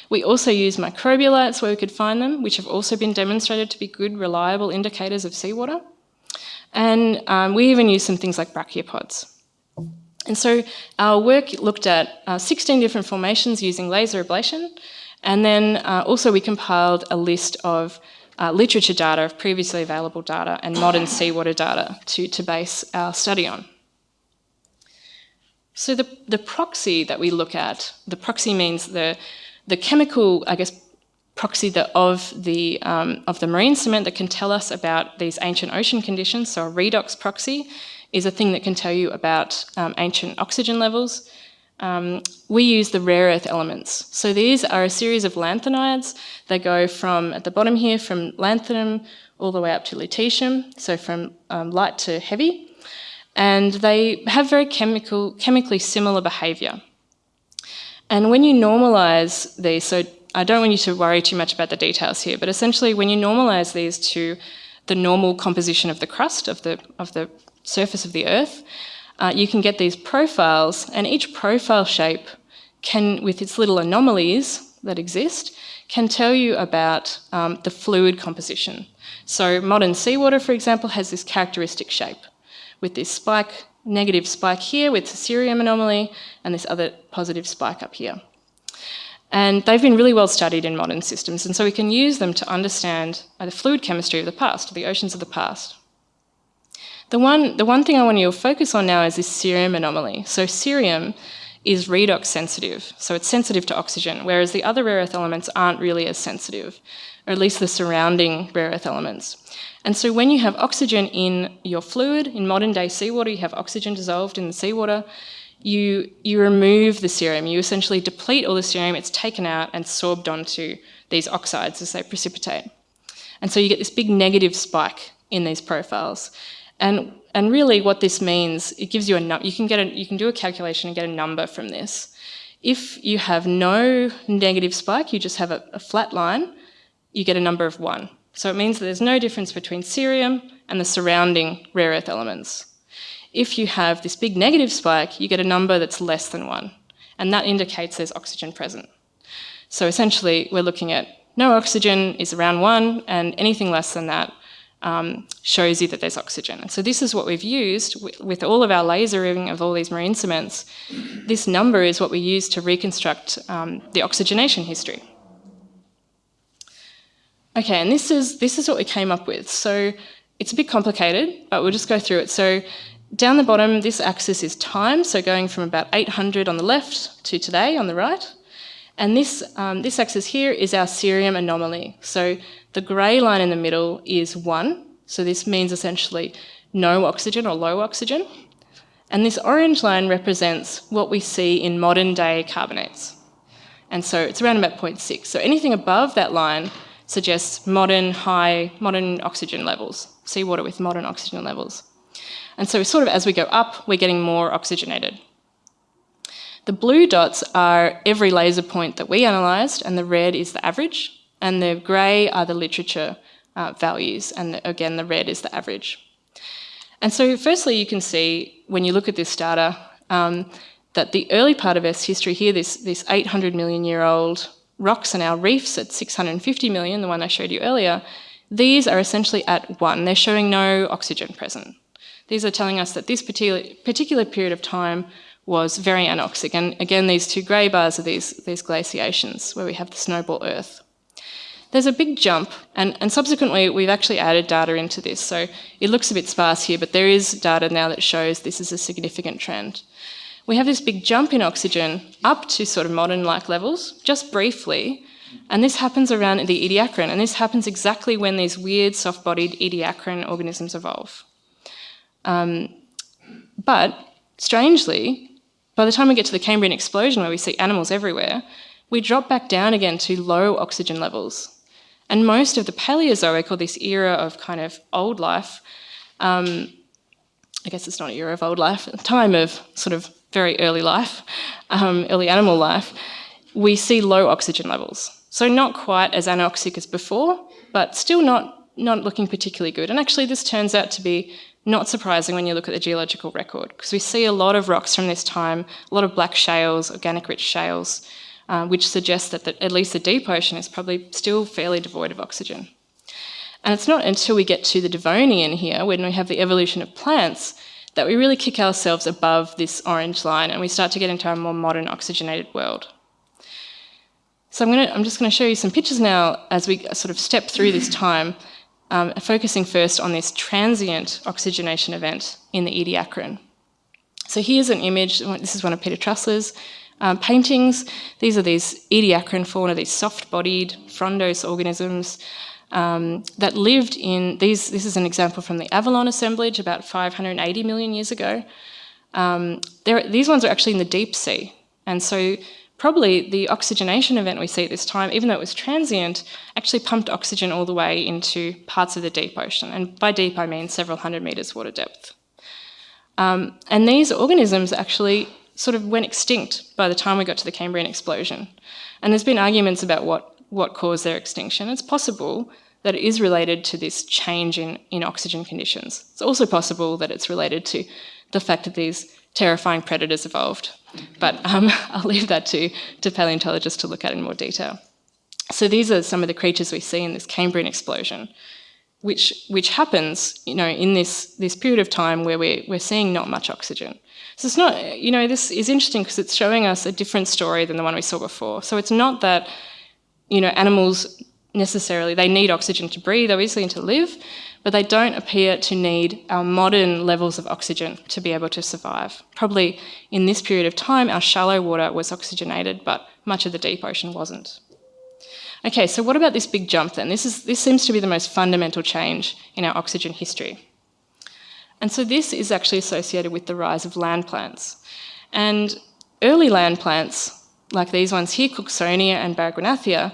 B: We also used microbialites where we could find them, which have also been demonstrated to be good, reliable indicators of seawater. And um, we even used some things like brachiopods. And so our work looked at uh, 16 different formations using laser ablation, and then uh, also we compiled a list of uh, literature data of previously available data and modern seawater data to, to base our study on. So the, the proxy that we look at, the proxy means the, the chemical, I guess, proxy that of the, um, of the marine cement that can tell us about these ancient ocean conditions. So a redox proxy is a thing that can tell you about um, ancient oxygen levels um, we use the rare earth elements. So these are a series of lanthanides. They go from, at the bottom here, from lanthanum all the way up to lutetium, so from um, light to heavy. And they have very chemical, chemically similar behaviour. And when you normalise these, so I don't want you to worry too much about the details here, but essentially when you normalise these to the normal composition of the crust of the, of the surface of the Earth, uh, you can get these profiles, and each profile shape can, with its little anomalies that exist, can tell you about um, the fluid composition. So modern seawater, for example, has this characteristic shape with this spike, negative spike here with the cerium anomaly and this other positive spike up here. And they've been really well studied in modern systems, and so we can use them to understand the fluid chemistry of the past, the oceans of the past. The one, the one thing I want you to focus on now is this cerium anomaly. So cerium is redox sensitive, so it's sensitive to oxygen, whereas the other rare earth elements aren't really as sensitive, or at least the surrounding rare earth elements. And so when you have oxygen in your fluid, in modern day seawater, you have oxygen dissolved in the seawater, you, you remove the cerium. You essentially deplete all the cerium, it's taken out and sorbed onto these oxides as they precipitate. And so you get this big negative spike in these profiles. And, and really what this means, it gives you a, you can, get a, you can do a calculation and get a number from this. If you have no negative spike, you just have a, a flat line, you get a number of one. So it means that there's no difference between cerium and the surrounding rare earth elements. If you have this big negative spike, you get a number that's less than one, and that indicates there's oxygen present. So essentially, we're looking at no oxygen is around one, and anything less than that um, shows you that there's oxygen. And so this is what we've used with, all of our lasering of all these marine cements. This number is what we use to reconstruct um, the oxygenation history. Okay, and this is, this is what we came up with. So it's a bit complicated, but we'll just go through it. So down the bottom, this axis is time, so going from about 800 on the left to today on the right. And this, um, this axis here is our cerium anomaly. So the grey line in the middle is 1, so this means essentially no oxygen or low oxygen. And this orange line represents what we see in modern day carbonates. And so it's around about 0.6. So anything above that line suggests modern high, modern oxygen levels, seawater with modern oxygen levels. And so sort of as we go up, we're getting more oxygenated. The blue dots are every laser point that we analysed, and the red is the average, and the grey are the literature uh, values, and again, the red is the average. And so firstly, you can see, when you look at this data, um, that the early part of Earth's history here, this, this 800 million year old rocks and our reefs at 650 million, the one I showed you earlier, these are essentially at one. They're showing no oxygen present. These are telling us that this particular, particular period of time was very anoxic. And again, these two grey bars are these, these glaciations where we have the snowball Earth. There's a big jump, and, and subsequently we've actually added data into this. So it looks a bit sparse here, but there is data now that shows this is a significant trend we have this big jump in oxygen up to sort of modern-like levels, just briefly, and this happens around the Ediacaran, and this happens exactly when these weird soft-bodied Ediacaran organisms evolve. Um, but, strangely, by the time we get to the Cambrian explosion, where we see animals everywhere, we drop back down again to low oxygen levels. And most of the Paleozoic, or this era of kind of old life, um, I guess it's not an era of old life, a time of sort of very early life, um, early animal life, we see low oxygen levels. So not quite as anoxic as before, but still not, not looking particularly good. And actually this turns out to be not surprising when you look at the geological record, because we see a lot of rocks from this time, a lot of black shales, organic rich shales, uh, which suggests that the, at least the deep ocean is probably still fairly devoid of oxygen. And it's not until we get to the Devonian here, when we have the evolution of plants, that we really kick ourselves above this orange line and we start to get into a more modern oxygenated world. So I'm, gonna, I'm just going to show you some pictures now as we sort of step through this time, um, focusing first on this transient oxygenation event in the Ediacaran. So here's an image, this is one of Peter Trusler's um, paintings. These are these Ediacaran fauna, these soft-bodied frondose organisms um, that lived in these. This is an example from the Avalon assemblage about 580 million years ago. Um, these ones are actually in the deep sea, and so probably the oxygenation event we see at this time, even though it was transient, actually pumped oxygen all the way into parts of the deep ocean. And by deep, I mean several hundred metres water depth. Um, and these organisms actually sort of went extinct by the time we got to the Cambrian explosion. And there's been arguments about what what caused their extinction. It's possible that it is related to this change in, in oxygen conditions. It's also possible that it's related to the fact that these terrifying predators evolved. But um, I'll leave that to, to paleontologists to look at in more detail. So these are some of the creatures we see in this Cambrian explosion, which, which happens you know, in this, this period of time where we're, we're seeing not much oxygen. So it's not, you know, this is interesting because it's showing us a different story than the one we saw before. So it's not that you know, animals necessarily, they need oxygen to breathe, obviously, and to live, but they don't appear to need our modern levels of oxygen to be able to survive. Probably in this period of time, our shallow water was oxygenated, but much of the deep ocean wasn't. Okay, so what about this big jump then? This, is, this seems to be the most fundamental change in our oxygen history. And so this is actually associated with the rise of land plants. And early land plants, like these ones here, Cooksonia and Baragwanathia,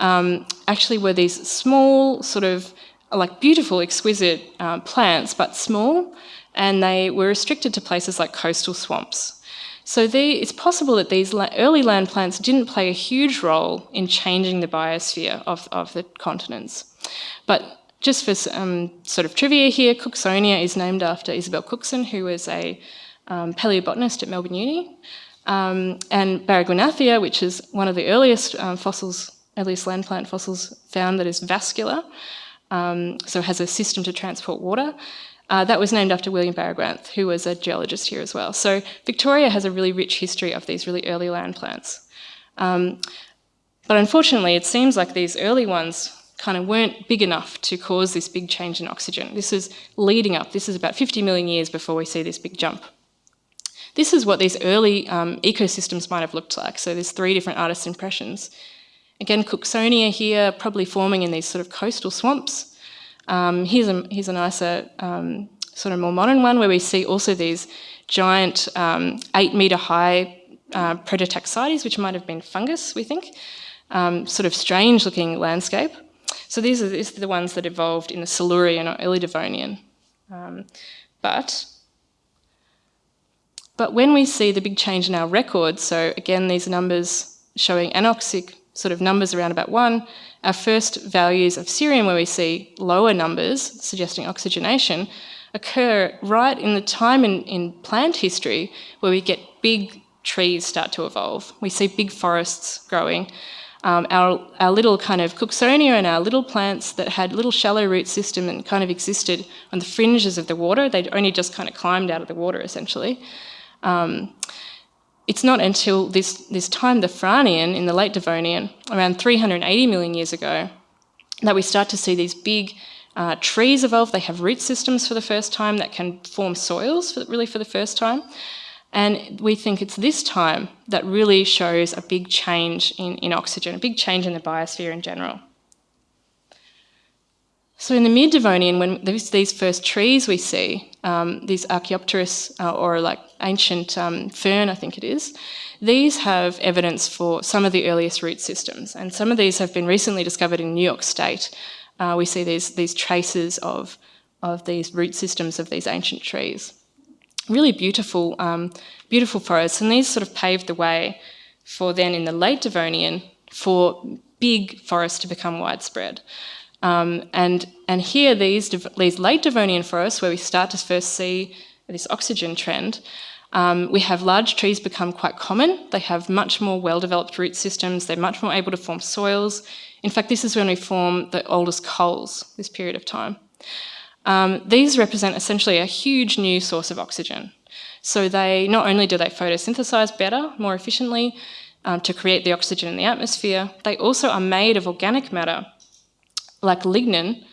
B: um, actually were these small, sort of like beautiful, exquisite uh, plants, but small, and they were restricted to places like coastal swamps. So they, it's possible that these early land plants didn't play a huge role in changing the biosphere of, of the continents. But just for um, sort of trivia here, Cooksonia is named after Isabel Cookson, who was a um, paleobotanist at Melbourne Uni. Um, and Baragwanathia, which is one of the earliest um, fossils, earliest land plant fossils found that is vascular, um, so has a system to transport water. Uh, that was named after William Baragwanath, who was a geologist here as well. So Victoria has a really rich history of these really early land plants. Um, but unfortunately, it seems like these early ones kind of weren't big enough to cause this big change in oxygen. This is leading up, this is about 50 million years before we see this big jump. This is what these early um, ecosystems might have looked like. So there's three different artist impressions. Again, Cooksonia here, probably forming in these sort of coastal swamps. Um, here's, a, here's a nicer, um, sort of more modern one where we see also these giant um, eight metre high uh, which might have been fungus, we think. Um, sort of strange looking landscape. So these are, these are, the ones that evolved in the Silurian or early Devonian. Um, but but when we see the big change in our records, so again, these numbers showing anoxic sort of numbers around about one, our first values of cerium where we see lower numbers suggesting oxygenation occur right in the time in, in plant history where we get big trees start to evolve. We see big forests growing. Um, our, our little kind of Cooksonia and our little plants that had little shallow root system and kind of existed on the fringes of the water, they'd only just kind of climbed out of the water essentially. Um, it's not until this, this time, the Frasnian, in the late Devonian, around 380 million years ago, that we start to see these big uh, trees evolve. They have root systems for the first time that can form soils, for, really for the first time. And we think it's this time that really shows a big change in, in oxygen, a big change in the biosphere in general. So in the mid-Devonian, when there's these first trees we see, um, these Archaeopteris uh, or like ancient um, fern, I think it is, these have evidence for some of the earliest root systems. And some of these have been recently discovered in New York State. Uh, we see these, these traces of, of these root systems of these ancient trees. Really beautiful, um, beautiful forests. And these sort of paved the way for then in the late Devonian for big forests to become widespread. Um, and, and here, these, these late Devonian forests, where we start to first see this oxygen trend, um, we have large trees become quite common. They have much more well-developed root systems. They're much more able to form soils. In fact, this is when we form the oldest coals, this period of time. Um, these represent essentially a huge new source of oxygen. So they not only do they photosynthesize better, more efficiently, um, to create the oxygen in the atmosphere, they also are made of organic matter like lignin,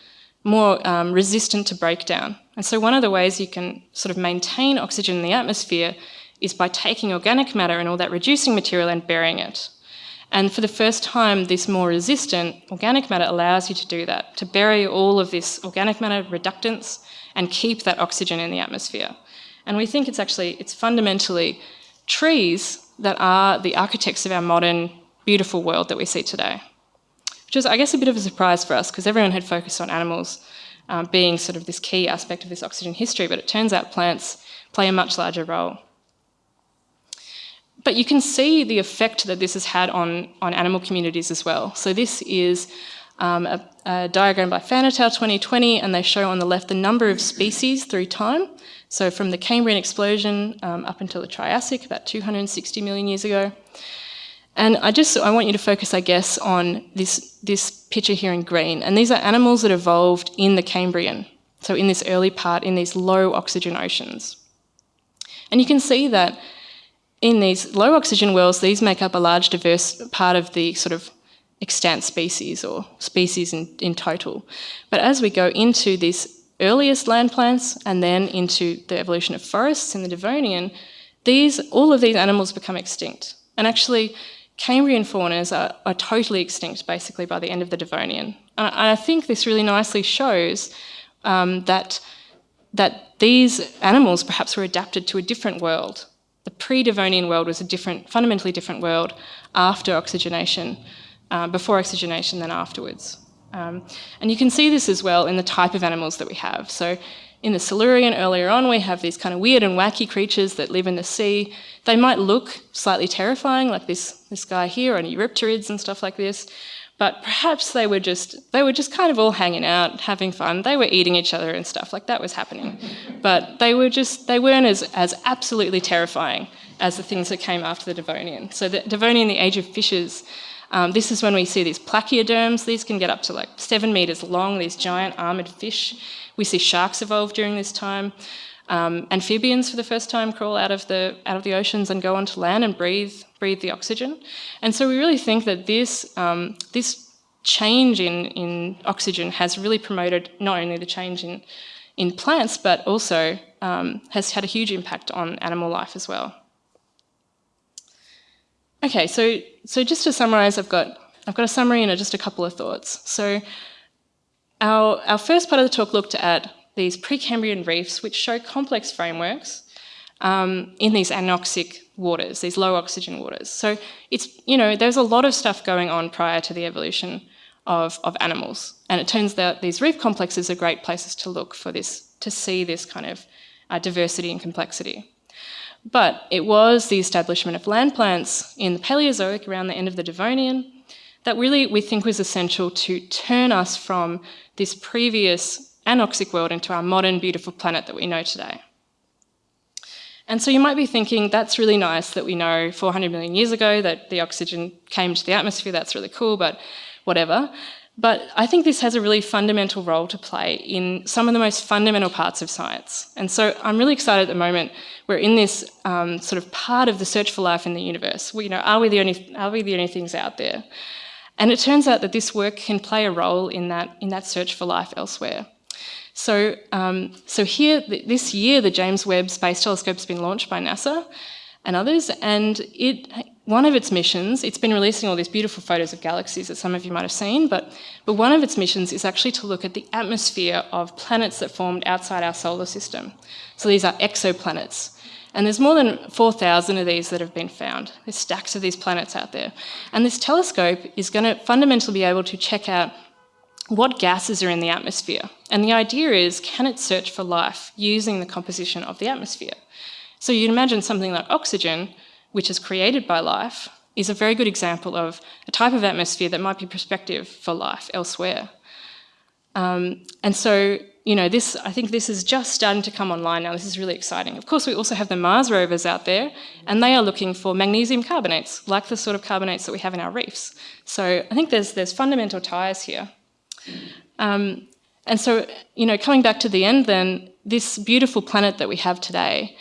B: more um, resistant to breakdown. And so one of the ways you can sort of maintain oxygen in the atmosphere is by taking organic matter and all that reducing material and burying it. And for the first time, this more resistant organic matter allows you to do that, to bury all of this organic matter reductants and keep that oxygen in the atmosphere. And we think it's actually, it's fundamentally trees that are the architects of our modern, beautiful world that we see today which was, I guess, a bit of a surprise for us because everyone had focused on animals um, being sort of this key aspect of this oxygen history, but it turns out plants play a much larger role. But you can see the effect that this has had on, on animal communities as well. So this is um, a, a, diagram by Fan et al. 2020, and they show on the left the number of species through time. So from the Cambrian explosion um, up until the Triassic, about 260 million years ago. And I just I want you to focus, I guess, on this, this picture here in green. And these are animals that evolved in the Cambrian, so in this early part, in these low oxygen oceans. And you can see that in these low oxygen worlds, these make up a large diverse part of the sort of extant species or species in, in total. But as we go into these earliest land plants and then into the evolution of forests in the Devonian, these, all of these animals become extinct. And actually, Cambrian faunas are, are, totally extinct basically by the end of the Devonian. And I, think this really nicely shows um, that, that these animals perhaps were adapted to a different world, the pre-Devonian world was a different, fundamentally different world after oxygenation, uh, before oxygenation than afterwards. Um, and you can see this as well in the type of animals that we have. So in the Silurian earlier on, we have these kind of weird and wacky creatures that live in the sea. They might look slightly terrifying, like this, this guy here, and Eurypterids and stuff like this. But perhaps they were just they were just kind of all hanging out, having fun. They were eating each other and stuff like that was happening. But they were just they weren't as, as absolutely terrifying as the things that came after the Devonian. So the Devonian, the age of fishes, um, this is when we see these placoderms. These can get up to like seven meters long, these giant armored fish. We see sharks evolve during this time. Um, amphibians for the first time crawl out of the out of the oceans and go onto land and breathe breathe the oxygen. And so we really think that this um, this change in in oxygen has really promoted not only the change in in plants but also um, has had a huge impact on animal life as well. Okay, so so just to summarise, I've got I've got a summary and just a couple of thoughts. So our, our first part of the talk looked at these Precambrian reefs, which show complex frameworks um, in these anoxic waters, these low oxygen waters. So it's, you know, there's a lot of stuff going on prior to the evolution of, of animals. And it turns out these reef complexes are great places to look for this, to see this kind of uh, diversity and complexity. But it was the establishment of land plants in the Paleozoic around the end of the Devonian that really we think was essential to turn us from this previous anoxic world into our modern, beautiful planet that we know today. And so you might be thinking, that's really nice that we know 400 million years ago that the oxygen came to the atmosphere, that's really cool, but whatever. But I think this has a really fundamental role to play in some of the most fundamental parts of science. And so I'm really excited at the moment. We're in this um, sort of part of the search for life in the universe. We, you know, are we the only are we the only things out there? And it turns out that this work can play a role in that, in that search for life elsewhere. So, um, so here, this year, the James Webb Space Telescope has been launched by NASA and others, and it, one of its missions, it's been releasing all these beautiful photos of galaxies that some of you might have seen, but, but one of its missions is actually to look at the atmosphere of planets that formed outside our solar system. So these are exoplanets. And there's more than 4,000 of these that have been found. There's stacks of these planets out there. And this telescope is going to fundamentally be able to check out what gases are in the atmosphere. And the idea is, can it search for life using the composition of the atmosphere? So you'd imagine something like oxygen, which is created by life, is a very good example of a type of atmosphere that might be prospective for life elsewhere. Um, and so you know, this, I think this is just starting to come online now. This is really exciting. Of course, we also have the Mars rovers out there, and they are looking for magnesium carbonates, like the sort of carbonates that we have in our reefs. So I think there's, there's fundamental ties here. Um, and so, you know, coming back to the end then, this beautiful planet that we have today,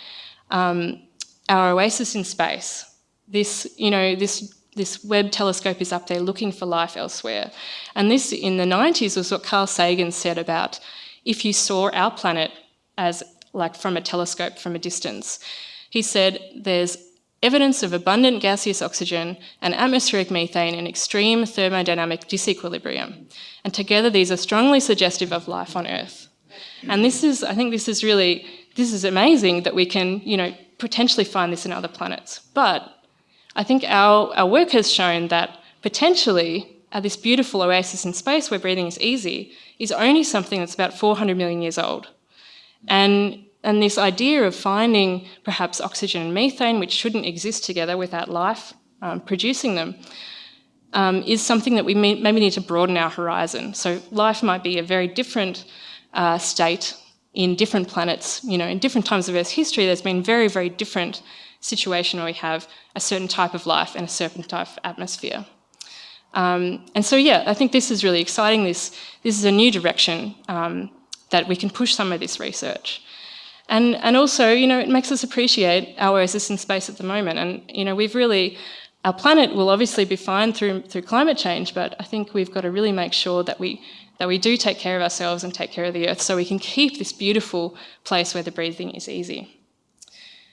B: um, our oasis in space, this, you know, this this Webb telescope is up there looking for life elsewhere. And this, in the 90s, was what Carl Sagan said about if you saw our planet as like from a telescope from a distance. He said there's evidence of abundant gaseous oxygen and atmospheric methane in extreme thermodynamic disequilibrium. And together these are strongly suggestive of life on Earth. And this is, I think this is really, this is amazing that we can, you know, potentially find this in other planets. But I think our, our work has shown that potentially uh, this beautiful oasis in space where breathing is easy is only something that's about 400 million years old. And, and this idea of finding perhaps oxygen and methane, which shouldn't exist together without life um, producing them, um, is something that we may, maybe need to broaden our horizon. So life might be a very different uh, state in different planets. You know, in different times of Earth's history, there's been very, very different situation where we have a certain type of life and a certain type of atmosphere. Um, and so, yeah, I think this is really exciting. This, this is a new direction um, that we can push some of this research. And, and also, you know, it makes us appreciate our oasis in space at the moment. And, you know, we've really, our planet will obviously be fine through, through climate change, but I think we've got to really make sure that we, that we do take care of ourselves and take care of the Earth so we can keep this beautiful place where the breathing is easy.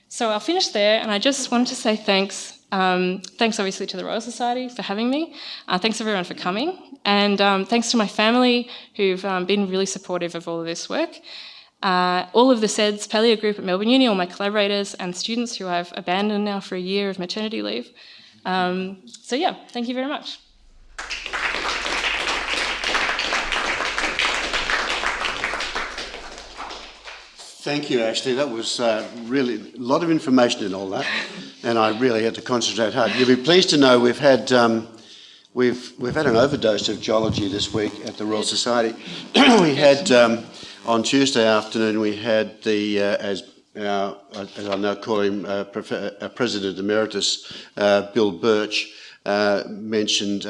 B: So I'll finish there, and I just wanted to say thanks um, thanks obviously to the Royal Society for having me. Uh, thanks everyone for coming. And um, thanks to my family who've um, been really supportive of all of this work. Uh, all of the SEDS Paleo group at Melbourne Uni, all my collaborators and students who I've abandoned now for a year of maternity leave. Um, so yeah, thank you very much.
A: Thank you, Ashley. That was uh, really a lot of information in all that, and I really had to concentrate hard. You'll be pleased to know we've had um, we've we've had an overdose of geology this week at the Royal Society. we had um, on Tuesday afternoon we had the uh, as our, as I now call him, uh, uh President Emeritus uh, Bill Birch uh, mentioned.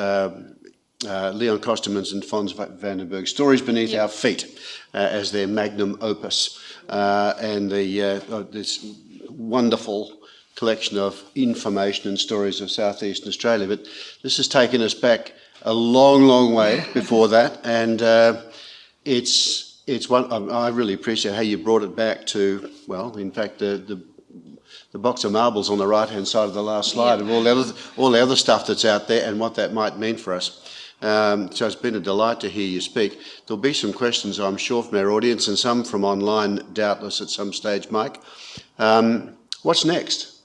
A: Leon Costermans and Fons van den Berg, Stories Beneath yep. Our Feet, as their magnum opus uh, and the, uh, this wonderful collection of information and stories of southeastern Australia. But this has taken us back a long, long way before that, and uh, it's it's one I really appreciate how you brought it back to well, in fact, the the, the box of marbles on the right hand side of the last slide, yeah. of all the other all the other stuff that's out there, and what that might mean for us. Um, so it's been a delight to hear you speak. There'll be some questions, I'm sure, from our audience and some from online, doubtless, at some stage, Mike. Um, what's next?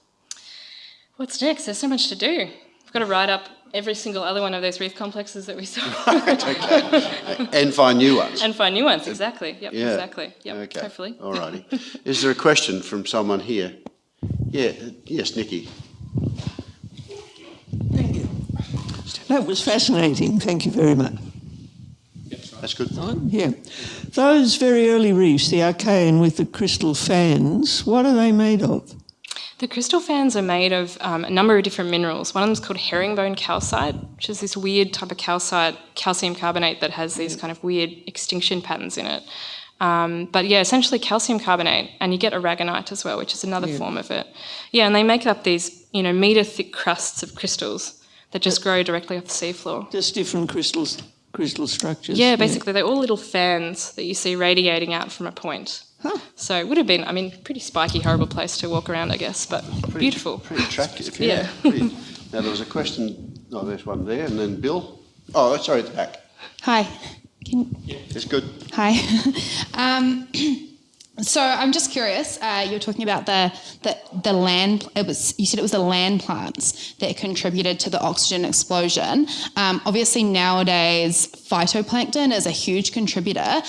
B: What's next? There's so much to do. We've got to write up every single other one of those reef complexes that we saw.
A: right, okay. and find new ones.
B: And find new ones, exactly. Yep, yeah. exactly. Yep,
A: okay.
B: hopefully.
A: All righty. Is there a question from someone here? Yeah, yes, Nikki.
C: Thank you. That was fascinating. Thank you very much.
A: That's good.
C: Yeah. Those very early reefs, the Archean with the crystal fans, what are they made of?
B: The crystal fans are made of um, a number of different minerals. One of them is called herringbone calcite, which is this weird type of calcite, calcium carbonate that has these kind of weird extinction patterns in it. Um, but yeah, essentially calcium carbonate, and you get aragonite as well, which is another yeah. form of it. Yeah, and they make up these, you know, meter thick crusts of crystals that just grow directly off the seafloor.
C: Just different crystals, crystal structures.
B: Yeah, basically, yeah. they're all little fans that you see radiating out from a point. Huh. So it would have been, I mean, pretty spiky, horrible place to walk around, I guess, but
A: pretty,
B: beautiful.
A: Pretty attractive, yeah. yeah. pretty. Now, there was a question, oh, there's one there, and then Bill. Oh, sorry, the back.
D: Hi. Can...
A: Yeah. It's good.
D: Hi. um, So I'm just curious. Uh, you were talking about the, the the land. It was you said it was the land plants that contributed to the oxygen explosion. Um, obviously, nowadays phytoplankton is a huge contributor.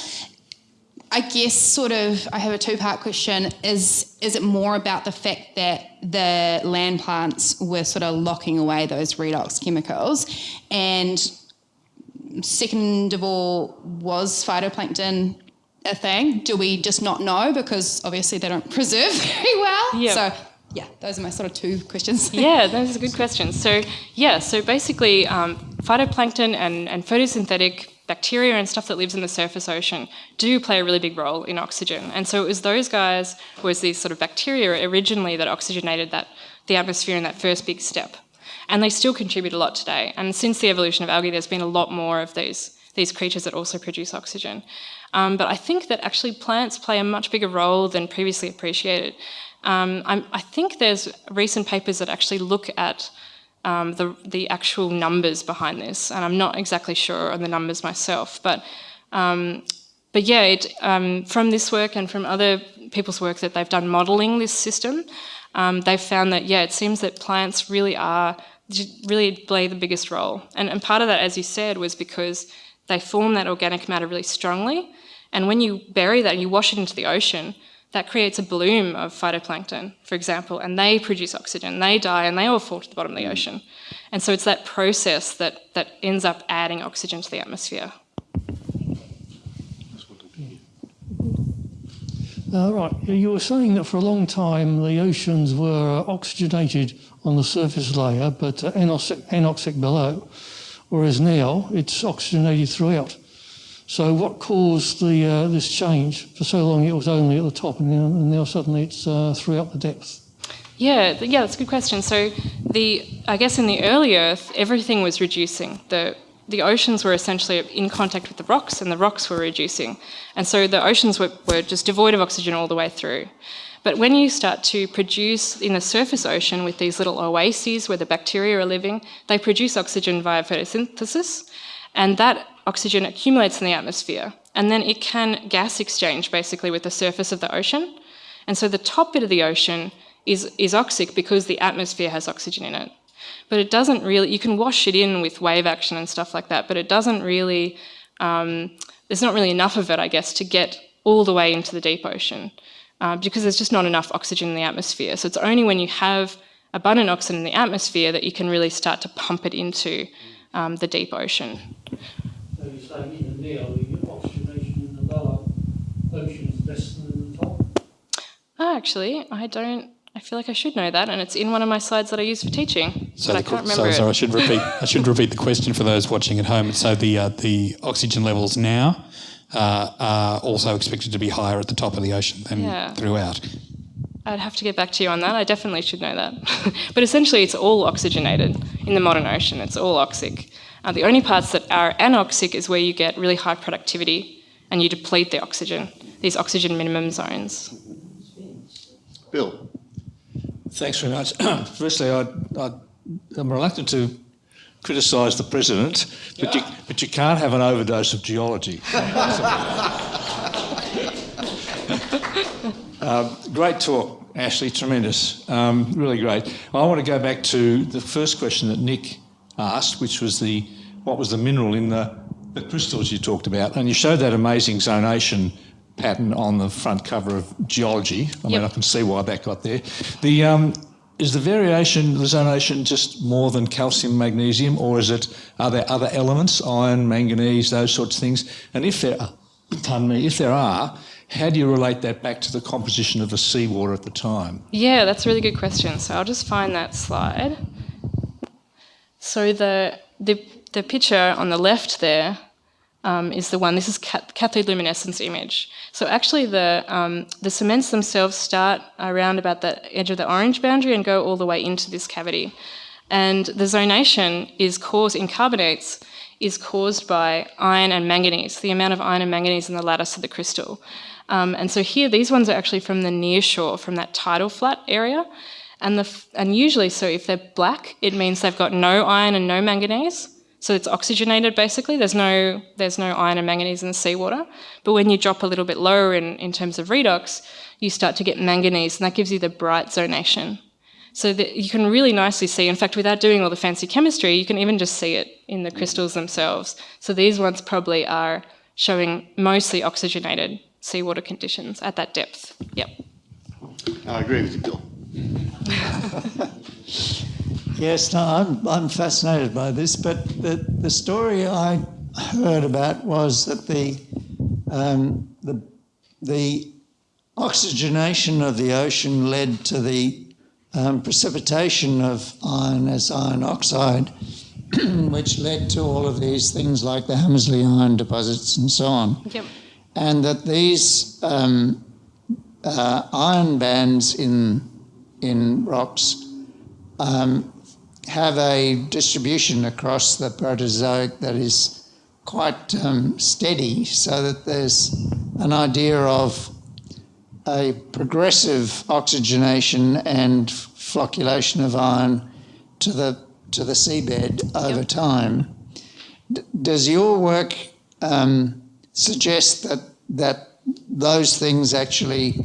D: I guess sort of I have a two part question. Is is it more about the fact that the land plants were sort of locking away those redox chemicals, and second of all, was phytoplankton a thing? Do we just not know because obviously they don't preserve very well? Yeah. So yeah, those are my sort of two questions.
B: yeah, those are good questions. So yeah, so basically, um, phytoplankton and, and photosynthetic bacteria and stuff that lives in the surface ocean do play a really big role in oxygen. And so it was those guys, was these sort of bacteria originally that oxygenated that the atmosphere in that first big step. And they still contribute a lot today. And since the evolution of algae, there's been a lot more of these these creatures that also produce oxygen. Um, but I think that actually plants play a much bigger role than previously appreciated. Um, i think there's recent papers that actually look at um, the, the actual numbers behind this, and I'm not exactly sure on the numbers myself, but um, but yeah, it, um, from this work and from other people's work that they've done modelling this system, um, they've found that yeah, it seems that plants really are really play the biggest role, and, and part of that, as you said, was because they form that organic matter really strongly. And when you bury that and you wash it into the ocean, that creates a bloom of phytoplankton, for example, and they produce oxygen. They die and they all fall to the bottom of the mm. ocean. And so it's that process that, that ends up adding oxygen to the atmosphere.
E: Uh, right, you were saying that for a long time the oceans were oxygenated on the surface layer, but uh, anoxic, anoxic below whereas now it's oxygenated throughout. So what caused the, uh, this change? For so long it was only at the top and now, and now suddenly it's uh, throughout the depth.
B: Yeah, yeah, that's a good question. So the, I guess in the early Earth, everything was reducing. The, the oceans were essentially in contact with the rocks and the rocks were reducing. And so the oceans were, were just devoid of oxygen all the way through. But when you start to produce in the surface ocean with these little oases where the bacteria are living, they produce oxygen via photosynthesis, and that oxygen accumulates in the atmosphere. and then it can gas exchange basically with the surface of the ocean. And so the top bit of the ocean is, is oxic because the atmosphere has oxygen in it. But it doesn't really, you can wash it in with wave action and stuff like that, but it doesn't really, um, there's not really enough of it, I guess, to get all the way into the deep ocean uh, because there's just not enough oxygen in the atmosphere. So it's only when you have abundant oxygen in the atmosphere that you can really start to pump it into um, the deep ocean.
E: So you're saying even now the oxygenation in the lower ocean is less than in the top?
B: Oh, actually, I don't. I feel like I should know that, and it's in one of my slides that I use for teaching,
F: So,
B: but I can't
F: so
B: remember
F: sorry, I should repeat. I should repeat the question for those watching at home. So the uh, the oxygen levels now uh, are also expected to be higher at the top of the ocean than
B: Yeah.
F: throughout.
B: I'd have to get back to you on that. I definitely should know that. but essentially, it's all oxygenated in the modern ocean. It's all oxic. Uh, the only parts that are anoxic is where you get really high productivity and you deplete the oxygen. These oxygen minimum zones.
A: Bill.
G: Thanks very much. Firstly, I, I, I'm reluctant to criticise the president, but you, but you can't have an overdose of geology. um, great talk, Ashley. Tremendous. Um, really great. I want to go back to the first question that Nick asked, which was the what was the mineral in the, the crystals you talked about, and you showed that amazing zonation pattern on the front cover of Geology. I mean, I can see why that got there. The um, is the variation, the zonation, just more than calcium, magnesium, or is it are there other elements, iron, manganese, those sorts of things? And if there are, pardon me, if there are, how do you relate that back to the composition of the seawater at the time?
B: Yeah, that's a really good question. So I'll just find that slide. So the the, the picture on the left there um, is the one. This is cat- cathode luminescence image. So actually, the um, the cements themselves start around about the edge of the orange boundary and go all the way into this cavity. And the zonation is caused in carbonates is caused by iron and manganese, the amount of iron and manganese in the lattice of the crystal. Um, and so here, these ones are actually from the near shore, from that tidal flat area. And, the, and usually, so if they're black, it means they've got no iron and no manganese. So it's oxygenated basically. There's no, there's no iron and manganese in the seawater. But when you drop a little bit lower in, in terms of redox, you start to get manganese, and that gives you the bright zonation. So that you can really nicely see, in fact, without doing all the fancy chemistry, you can even just see it in the crystals themselves. So these ones probably are showing mostly oxygenated seawater conditions at that depth. Yep.
A: I agree with you, Bill.
C: Yes, no, I'm, I'm fascinated by this, but the, the story I heard about was that the, um, the, the oxygenation of the ocean led to the um, precipitation of iron as iron oxide, which led to all of these things like the Hammersley iron deposits and so on.
B: Yep.
C: And that these um, uh, iron bands in, in rocks um, have a distribution across the Proterozoic that is quite um, steady, so that there's an idea of a progressive oxygenation and flocculation of iron to the to the seabed over
B: Yep.
C: time. D- does your work um, suggest that that those things actually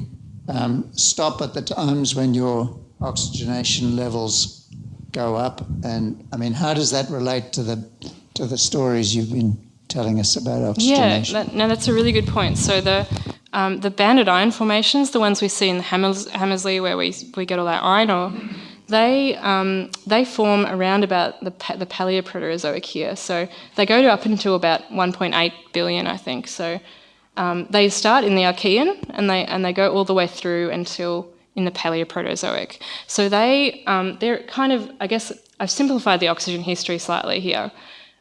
C: um, stop at the times when your oxygenation levels go up? And I mean, how does that relate to the to the stories you've been telling us about
B: Yeah,
C: oxygenation?
B: that, no, that's a really good point. So the um, the banded iron formations, the ones we see in the Hammers, Hammersley, where we we get all that iron ore, they um, they form around about the the Paleoproterozoic here. So they go to up until about 1.8 billion, I think. So um, they start in the Archean and they and they go all the way through until in the Paleoproterozoic. So they um, they're kind of I guess I've simplified the oxygen history slightly here.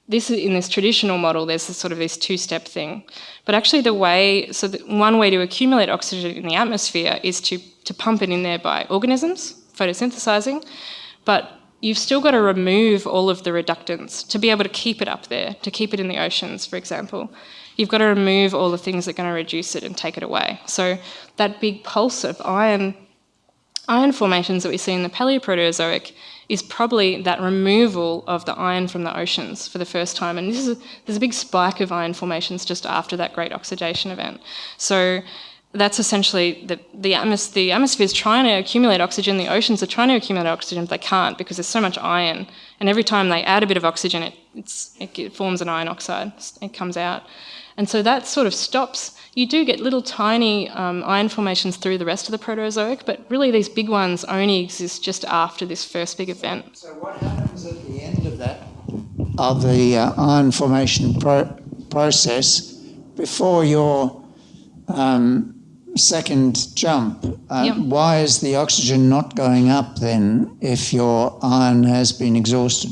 B: This is in this traditional model. There's this sort of this two-step thing, but actually the way so the, one way to accumulate oxygen in the atmosphere is to to pump it in there by organisms photosynthesizing, but you've still got to remove all of the reductants to be able to keep it up there, to keep it in the oceans, for example. You've got to remove all the things that are going to reduce it and take it away. So that big pulse of iron iron formations that we see in the Paleoproterozoic is probably that removal of the iron from the oceans for the first time. And this is there's a big spike of iron formations just after that great oxidation event. So that's essentially the, the, atmos- the atmosphere is trying to accumulate oxygen, the oceans are trying to accumulate oxygen, but they can't because there's so much iron. And every time they add a bit of oxygen, it, it forms an iron oxide, it comes out. And so that sort of stops. You do get little tiny um, iron formations through the rest of the Proterozoic, but really these big ones only exist just after this first big event.
C: So what happens at the end of that, of the uh, iron formation pro- process, before your um, second jump, uh,
B: Yep.
C: why is the oxygen not going up then if your iron has been exhausted?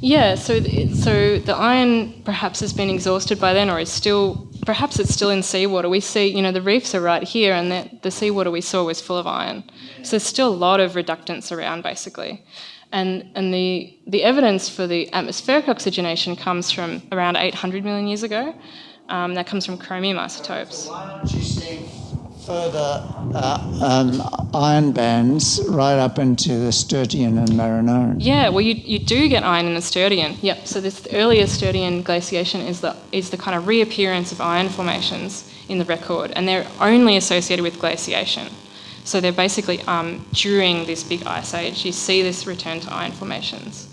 B: Yeah, so th- so the iron perhaps has been exhausted by then, or is still perhaps it's still in seawater. We see, you know, the reefs are right here, and the, the seawater we saw was full of iron. So there's still a lot of reductants around, basically, and and the the evidence for the atmospheric oxygenation comes from around 800 million years ago. Um, that comes from chromium isotopes.
C: Why aren't you seeing further uh, um, iron bands right up into the Sturtian and Marinoan?
B: Yeah, well, you, you do get iron in the Sturtian. Yep. So this earlier Sturtian glaciation is the is the kind of reappearance of iron formations in the record, and they're only associated with glaciation. So they're basically um, during this big ice age, you see this return to iron formations.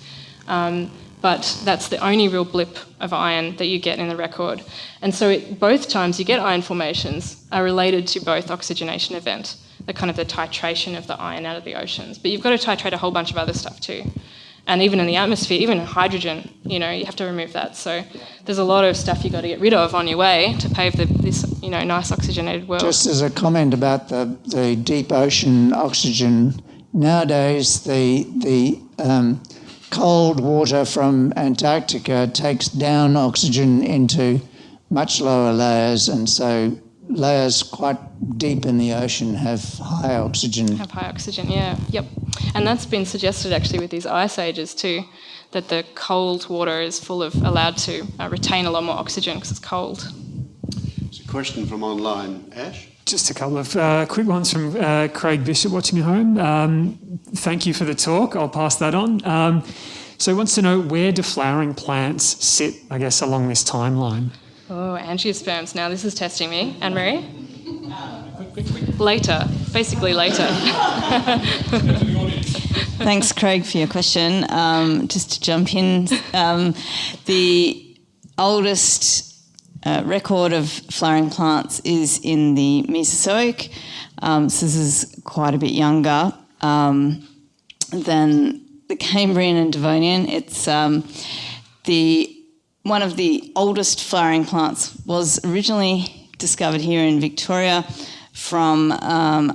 B: Um, but that's the only real blip of iron that you get in the record. And so it, both times you get iron formations are related to both oxygenation event, the kind of the titration of the iron out of the oceans. But you've got to titrate a whole bunch of other stuff too. And even in the atmosphere, even in hydrogen, you know, you have to remove that. So there's a lot of stuff you've got to get rid of on your way to pave the, this, you know, nice oxygenated world.
C: Just as a comment about the, the deep ocean oxygen, nowadays the, the um, cold water from Antarctica takes down oxygen into much lower layers, and so layers quite deep in the ocean have high oxygen.
B: have high oxygen, yeah, yep. And that's been suggested actually with these ice ages too, that the cold water is full of, allowed to uh, retain a lot more oxygen because it's cold.
A: It's a question from online. Ash?
H: Just a couple of uh, quick ones from uh, Craig Bishop watching at home. Um, thank you for the talk. I'll pass that on. Um, so he wants to know where do flowering plants sit, I guess, along this timeline?
B: Oh, angiosperms. Now this is testing me. Anne Marie? Later, basically later.
I: Thanks, Craig, for your question. Um, just to jump in, um, the oldest uh, record of flowering plants is in the Mesozoic. Um, so this is quite a bit younger um, than the Cambrian and Devonian. It's um, the one of the oldest flowering plants was originally discovered here in Victoria from um,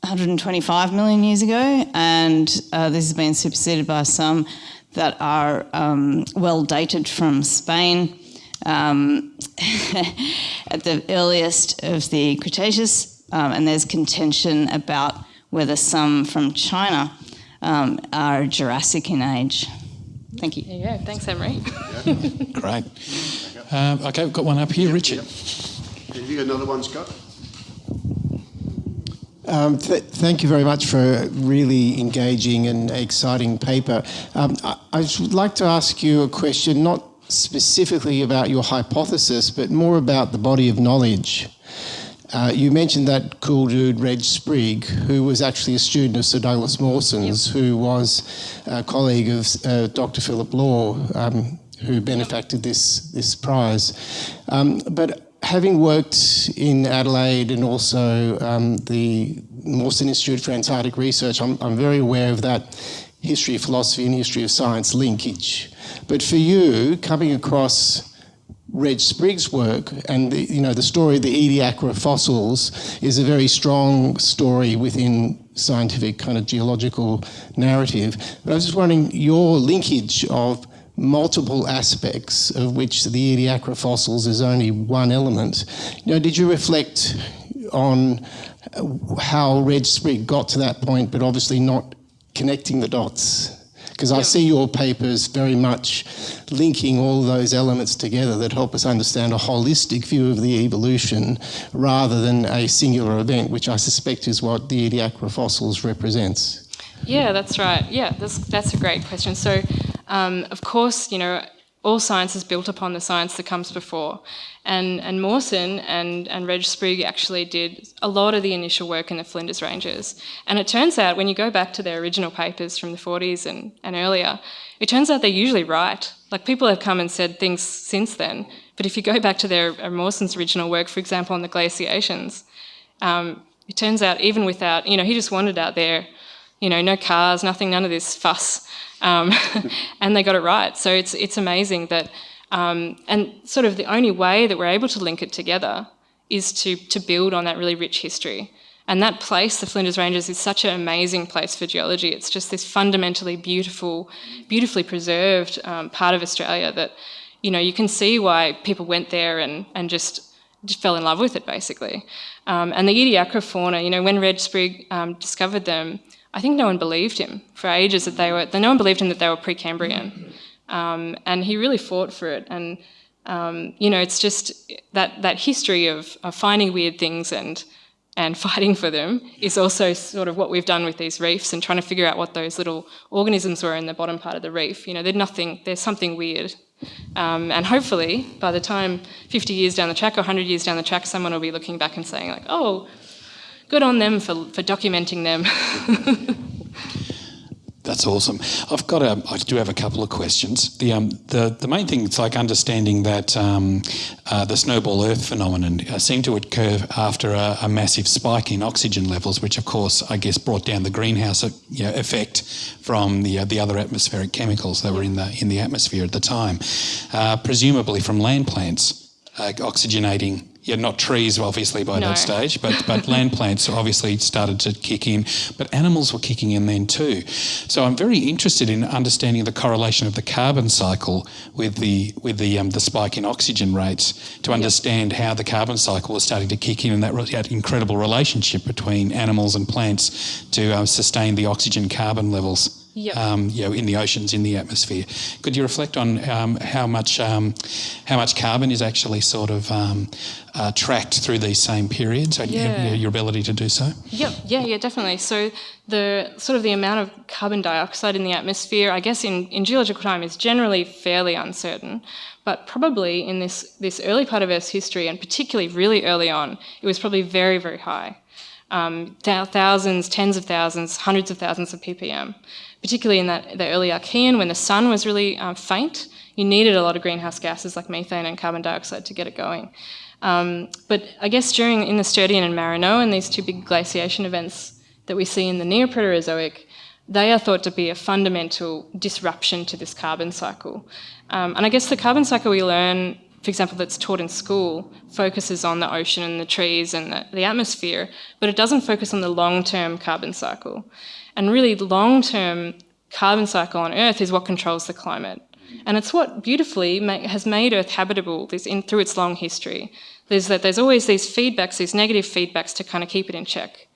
I: 125 million years ago, and uh, this has been superseded by some that are um, well dated from Spain um, at the earliest of the Cretaceous, um, and there's contention about whether some from China um, are Jurassic in age. Thank you.
B: There you go. Thanks, Emery.
F: Great. Um, okay, we've got one up here, Richard.
A: Have you got another one, Scott?
J: Um, th- thank you very much for a really engaging and exciting paper. Um, I, I would like to ask you a question, not specifically about your hypothesis, but more about the body of knowledge. Uh, you mentioned that cool dude, Reg Sprigg, who was actually a student of Sir Douglas Mawson's, who was a colleague of uh, Dr. Philip Law, um, who benefacted this, this prize. Um, but having worked in Adelaide and also um, the Mawson Institute for Antarctic Research, I'm, I'm very aware of that history of philosophy and history of science linkage. But for you, coming across Reg Sprigg's work and the, you know the story of the Ediacara fossils is a very strong story within scientific kind of geological narrative. But I was just wondering your linkage of multiple aspects of which the Ediacara fossils is only one element. You know, did you reflect on how Reg Sprigg got to that point, but obviously not connecting the dots? Because I see your papers very much linking all those elements together that help us understand a holistic view of the evolution rather than a singular event, which I suspect is what the Ediacara fossils represents.
B: Yeah, that's right. Yeah, that's, that's a great question. So, um, of course, you know, all science is built upon the science that comes before. And, and Mawson and, and Reg Sprigg actually did a lot of the initial work in the Flinders Ranges. And it turns out when you go back to their original papers from the 40s and, and earlier, it turns out they're usually right. Like people have come and said things since then, but if you go back to their uh, Mawson's original work, for example, on the glaciations, um, it turns out even without, you know, he just wandered out there, you know, no cars, nothing, none of this fuss, um, and they got it right. So it's it's amazing that, um, and sort of the only way that we're able to link it together is to to build on that really rich history. And that place, the Flinders Ranges, is such an amazing place for geology. It's just this fundamentally beautiful, beautifully preserved um, part of Australia that, you know, you can see why people went there and, and just, just fell in love with it, basically. Um, and the Ediacara fauna, you know, when Reg Sprigg um, discovered them, I think no one believed him for ages that they were, no one believed him that they were Precambrian. Um, and he really fought for it. And, um, you know, it's just that, that history of, of finding weird things and, and fighting for them is also sort of what we've done with these reefs and trying to figure out what those little organisms were in the bottom part of the reef. You know, there's nothing, there's something weird. Um, and hopefully, by the time 50 years down the track or 100 years down the track, someone will be looking back and saying like, oh, good on them for, for documenting them.
F: That's awesome. I've got a, I do have a couple of questions. The um, the, the main thing is like understanding that um, uh, the snowball Earth phenomenon uh, seemed to occur after a, a, massive spike in oxygen levels, which of course I guess brought down the greenhouse uh, you know, effect from the uh, the other atmospheric chemicals that were in the in the atmosphere at the time, uh, presumably from land plants uh, oxygenating yeah, not trees obviously by no. that stage, but but land plants obviously started to kick in, but animals were kicking in then too. So I'm very interested in understanding the correlation of the carbon cycle with the with the um, the spike in oxygen rates to understand how the carbon cycle was starting to kick in and that, that incredible relationship between animals and plants to uh, sustain the oxygen carbon levels
B: yep.
F: um, you know, in the oceans, in the atmosphere. Could you reflect on um, how much um, how much carbon is actually sort of um, uh, tracked through these same periods? And
B: yeah.
F: your ability to do so?
B: Yep. Yeah. Yeah. Definitely. So the sort of the amount of carbon dioxide in the atmosphere, I guess, in, in geological time is generally fairly uncertain. But probably in this this early part of Earth's history, and particularly really early on, it was probably very very high. Um, thousands, tens of thousands, hundreds of thousands of ppm particularly in that, the early Archean when the sun was really um, faint, you needed a lot of greenhouse gases like methane and carbon dioxide to get it going. Um, but I guess during in the Sturtian and Marinoan these two big glaciation events that we see in the Neoproterozoic, they are thought to be a fundamental disruption to this carbon cycle. Um, and I guess the carbon cycle we learn, for example, that's taught in school, focuses on the ocean and the trees and the, the atmosphere, but it doesn't focus on the long-term carbon cycle. And really, the long term carbon cycle on Earth is what controls the climate. And it's what beautifully has made Earth habitable in, through its long history. There's that there's always these feedbacks, these negative feedbacks to kind of keep it in check.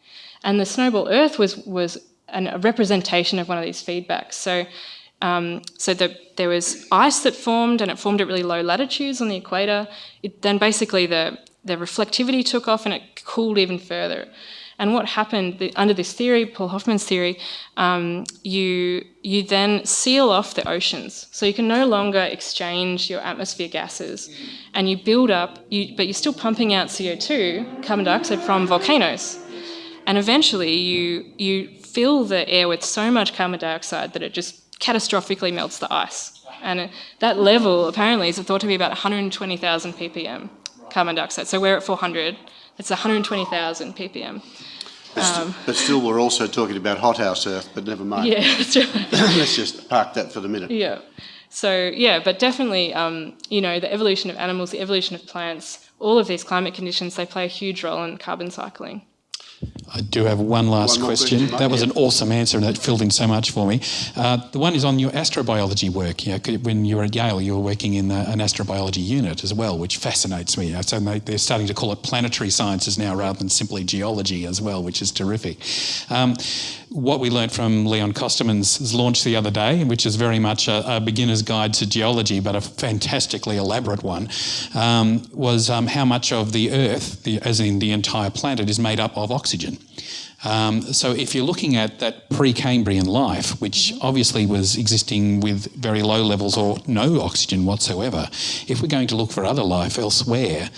B: And the snowball Earth was was an, a representation of one of these feedbacks. So, um, so the, there was ice that formed, and it formed at really low latitudes on the equator. It, then basically the the reflectivity took off, and it cooled even further. And what happened the, under this theory, Paul Hoffman's theory, um, you you then seal off the oceans, so you can no longer exchange your atmosphere gases, and you build up. You, but you're still pumping out CO2, carbon dioxide from volcanoes, and eventually you you fill the air with so much carbon dioxide that it just catastrophically melts the ice. And that level apparently is thought to be about 120,000 ppm carbon dioxide. So we're at 400. It's 120,000 ppm.
A: But, st um, but, still, we're also talking about hothouse Earth, but never mind.
B: Yeah, that's right.
A: Let's just park that for the minute.
B: Yeah. So, yeah, but definitely, um, you know, the evolution of animals, the evolution of plants, all of these climate conditions, they play a huge role in carbon cycling.
F: I do have one last one question. question. That was an awesome answer and that filled in so much for me. Uh, the one is on your astrobiology work. You know, when you were at Yale, you were working in the, an astrobiology unit as well, which fascinates me. So they're starting to call it planetary sciences now rather than simply geology as well, which is terrific. Um, what we learnt from Leon Costermans' launch the other day, which is very much a, a beginner's guide to geology, but a fantastically elaborate one, um, was um, how much of the Earth, the, as in the entire planet, is made up of oxygen. Um, so if you're looking at that pre-Cambrian life, which obviously was existing with very low levels or no oxygen whatsoever, if we're going to look for other life elsewhere,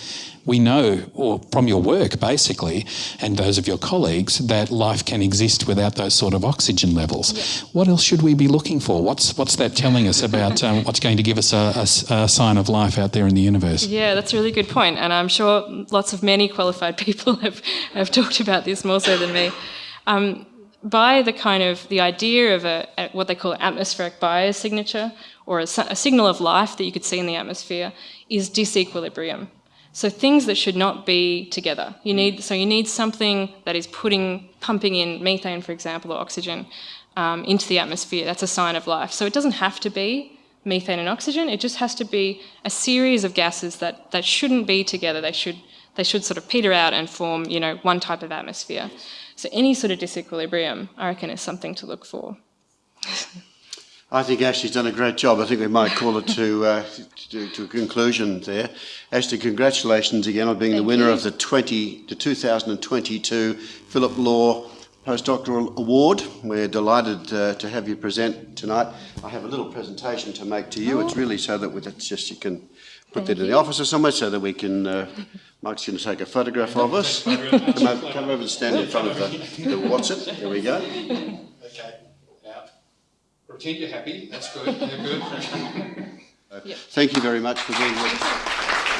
F: we know, or from your work basically, and those of your colleagues, that life can exist without those sort of oxygen levels. What else should we be looking for? What's what's that telling us about um, what's going to give us a, a, a sign of life out there in the universe?
B: Yeah, that's a really good point, and I'm sure lots of many qualified people have, have talked about this more so than me. Um, by the kind of the idea of a, a what they call atmospheric biosignature, or a, a signal of life that you could see in the atmosphere, is disequilibrium. So things that should not be together. You need so you need something that is putting pumping in methane, for example, or oxygen um, into the atmosphere. That's a sign of life. So it doesn't have to be methane and oxygen. It just has to be a series of gases that that shouldn't be together. They should they should sort of peter out and form you know one type of atmosphere. So any sort of disequilibrium, I reckon, is something to look for.
A: I think Ashley's done a great job. I think we might call it to, uh, to, to, a conclusion there. Ashley, congratulations again on being
B: Thank
A: the winner
B: you.
A: of the 20, the 2022 Philip Law Postdoctoral Award. We're delighted uh, to have you present tonight. I have a little presentation to make to you. It's really so that we, it's just you can put that in the office or somewhere so that we can. Uh, Mike's going to take a photograph of us. Come over, come over and stand in front of the, the what's it? There we go.
F: Okay. Now, pretend you're happy. That's good. You're good.
A: Thank you very much for being with us.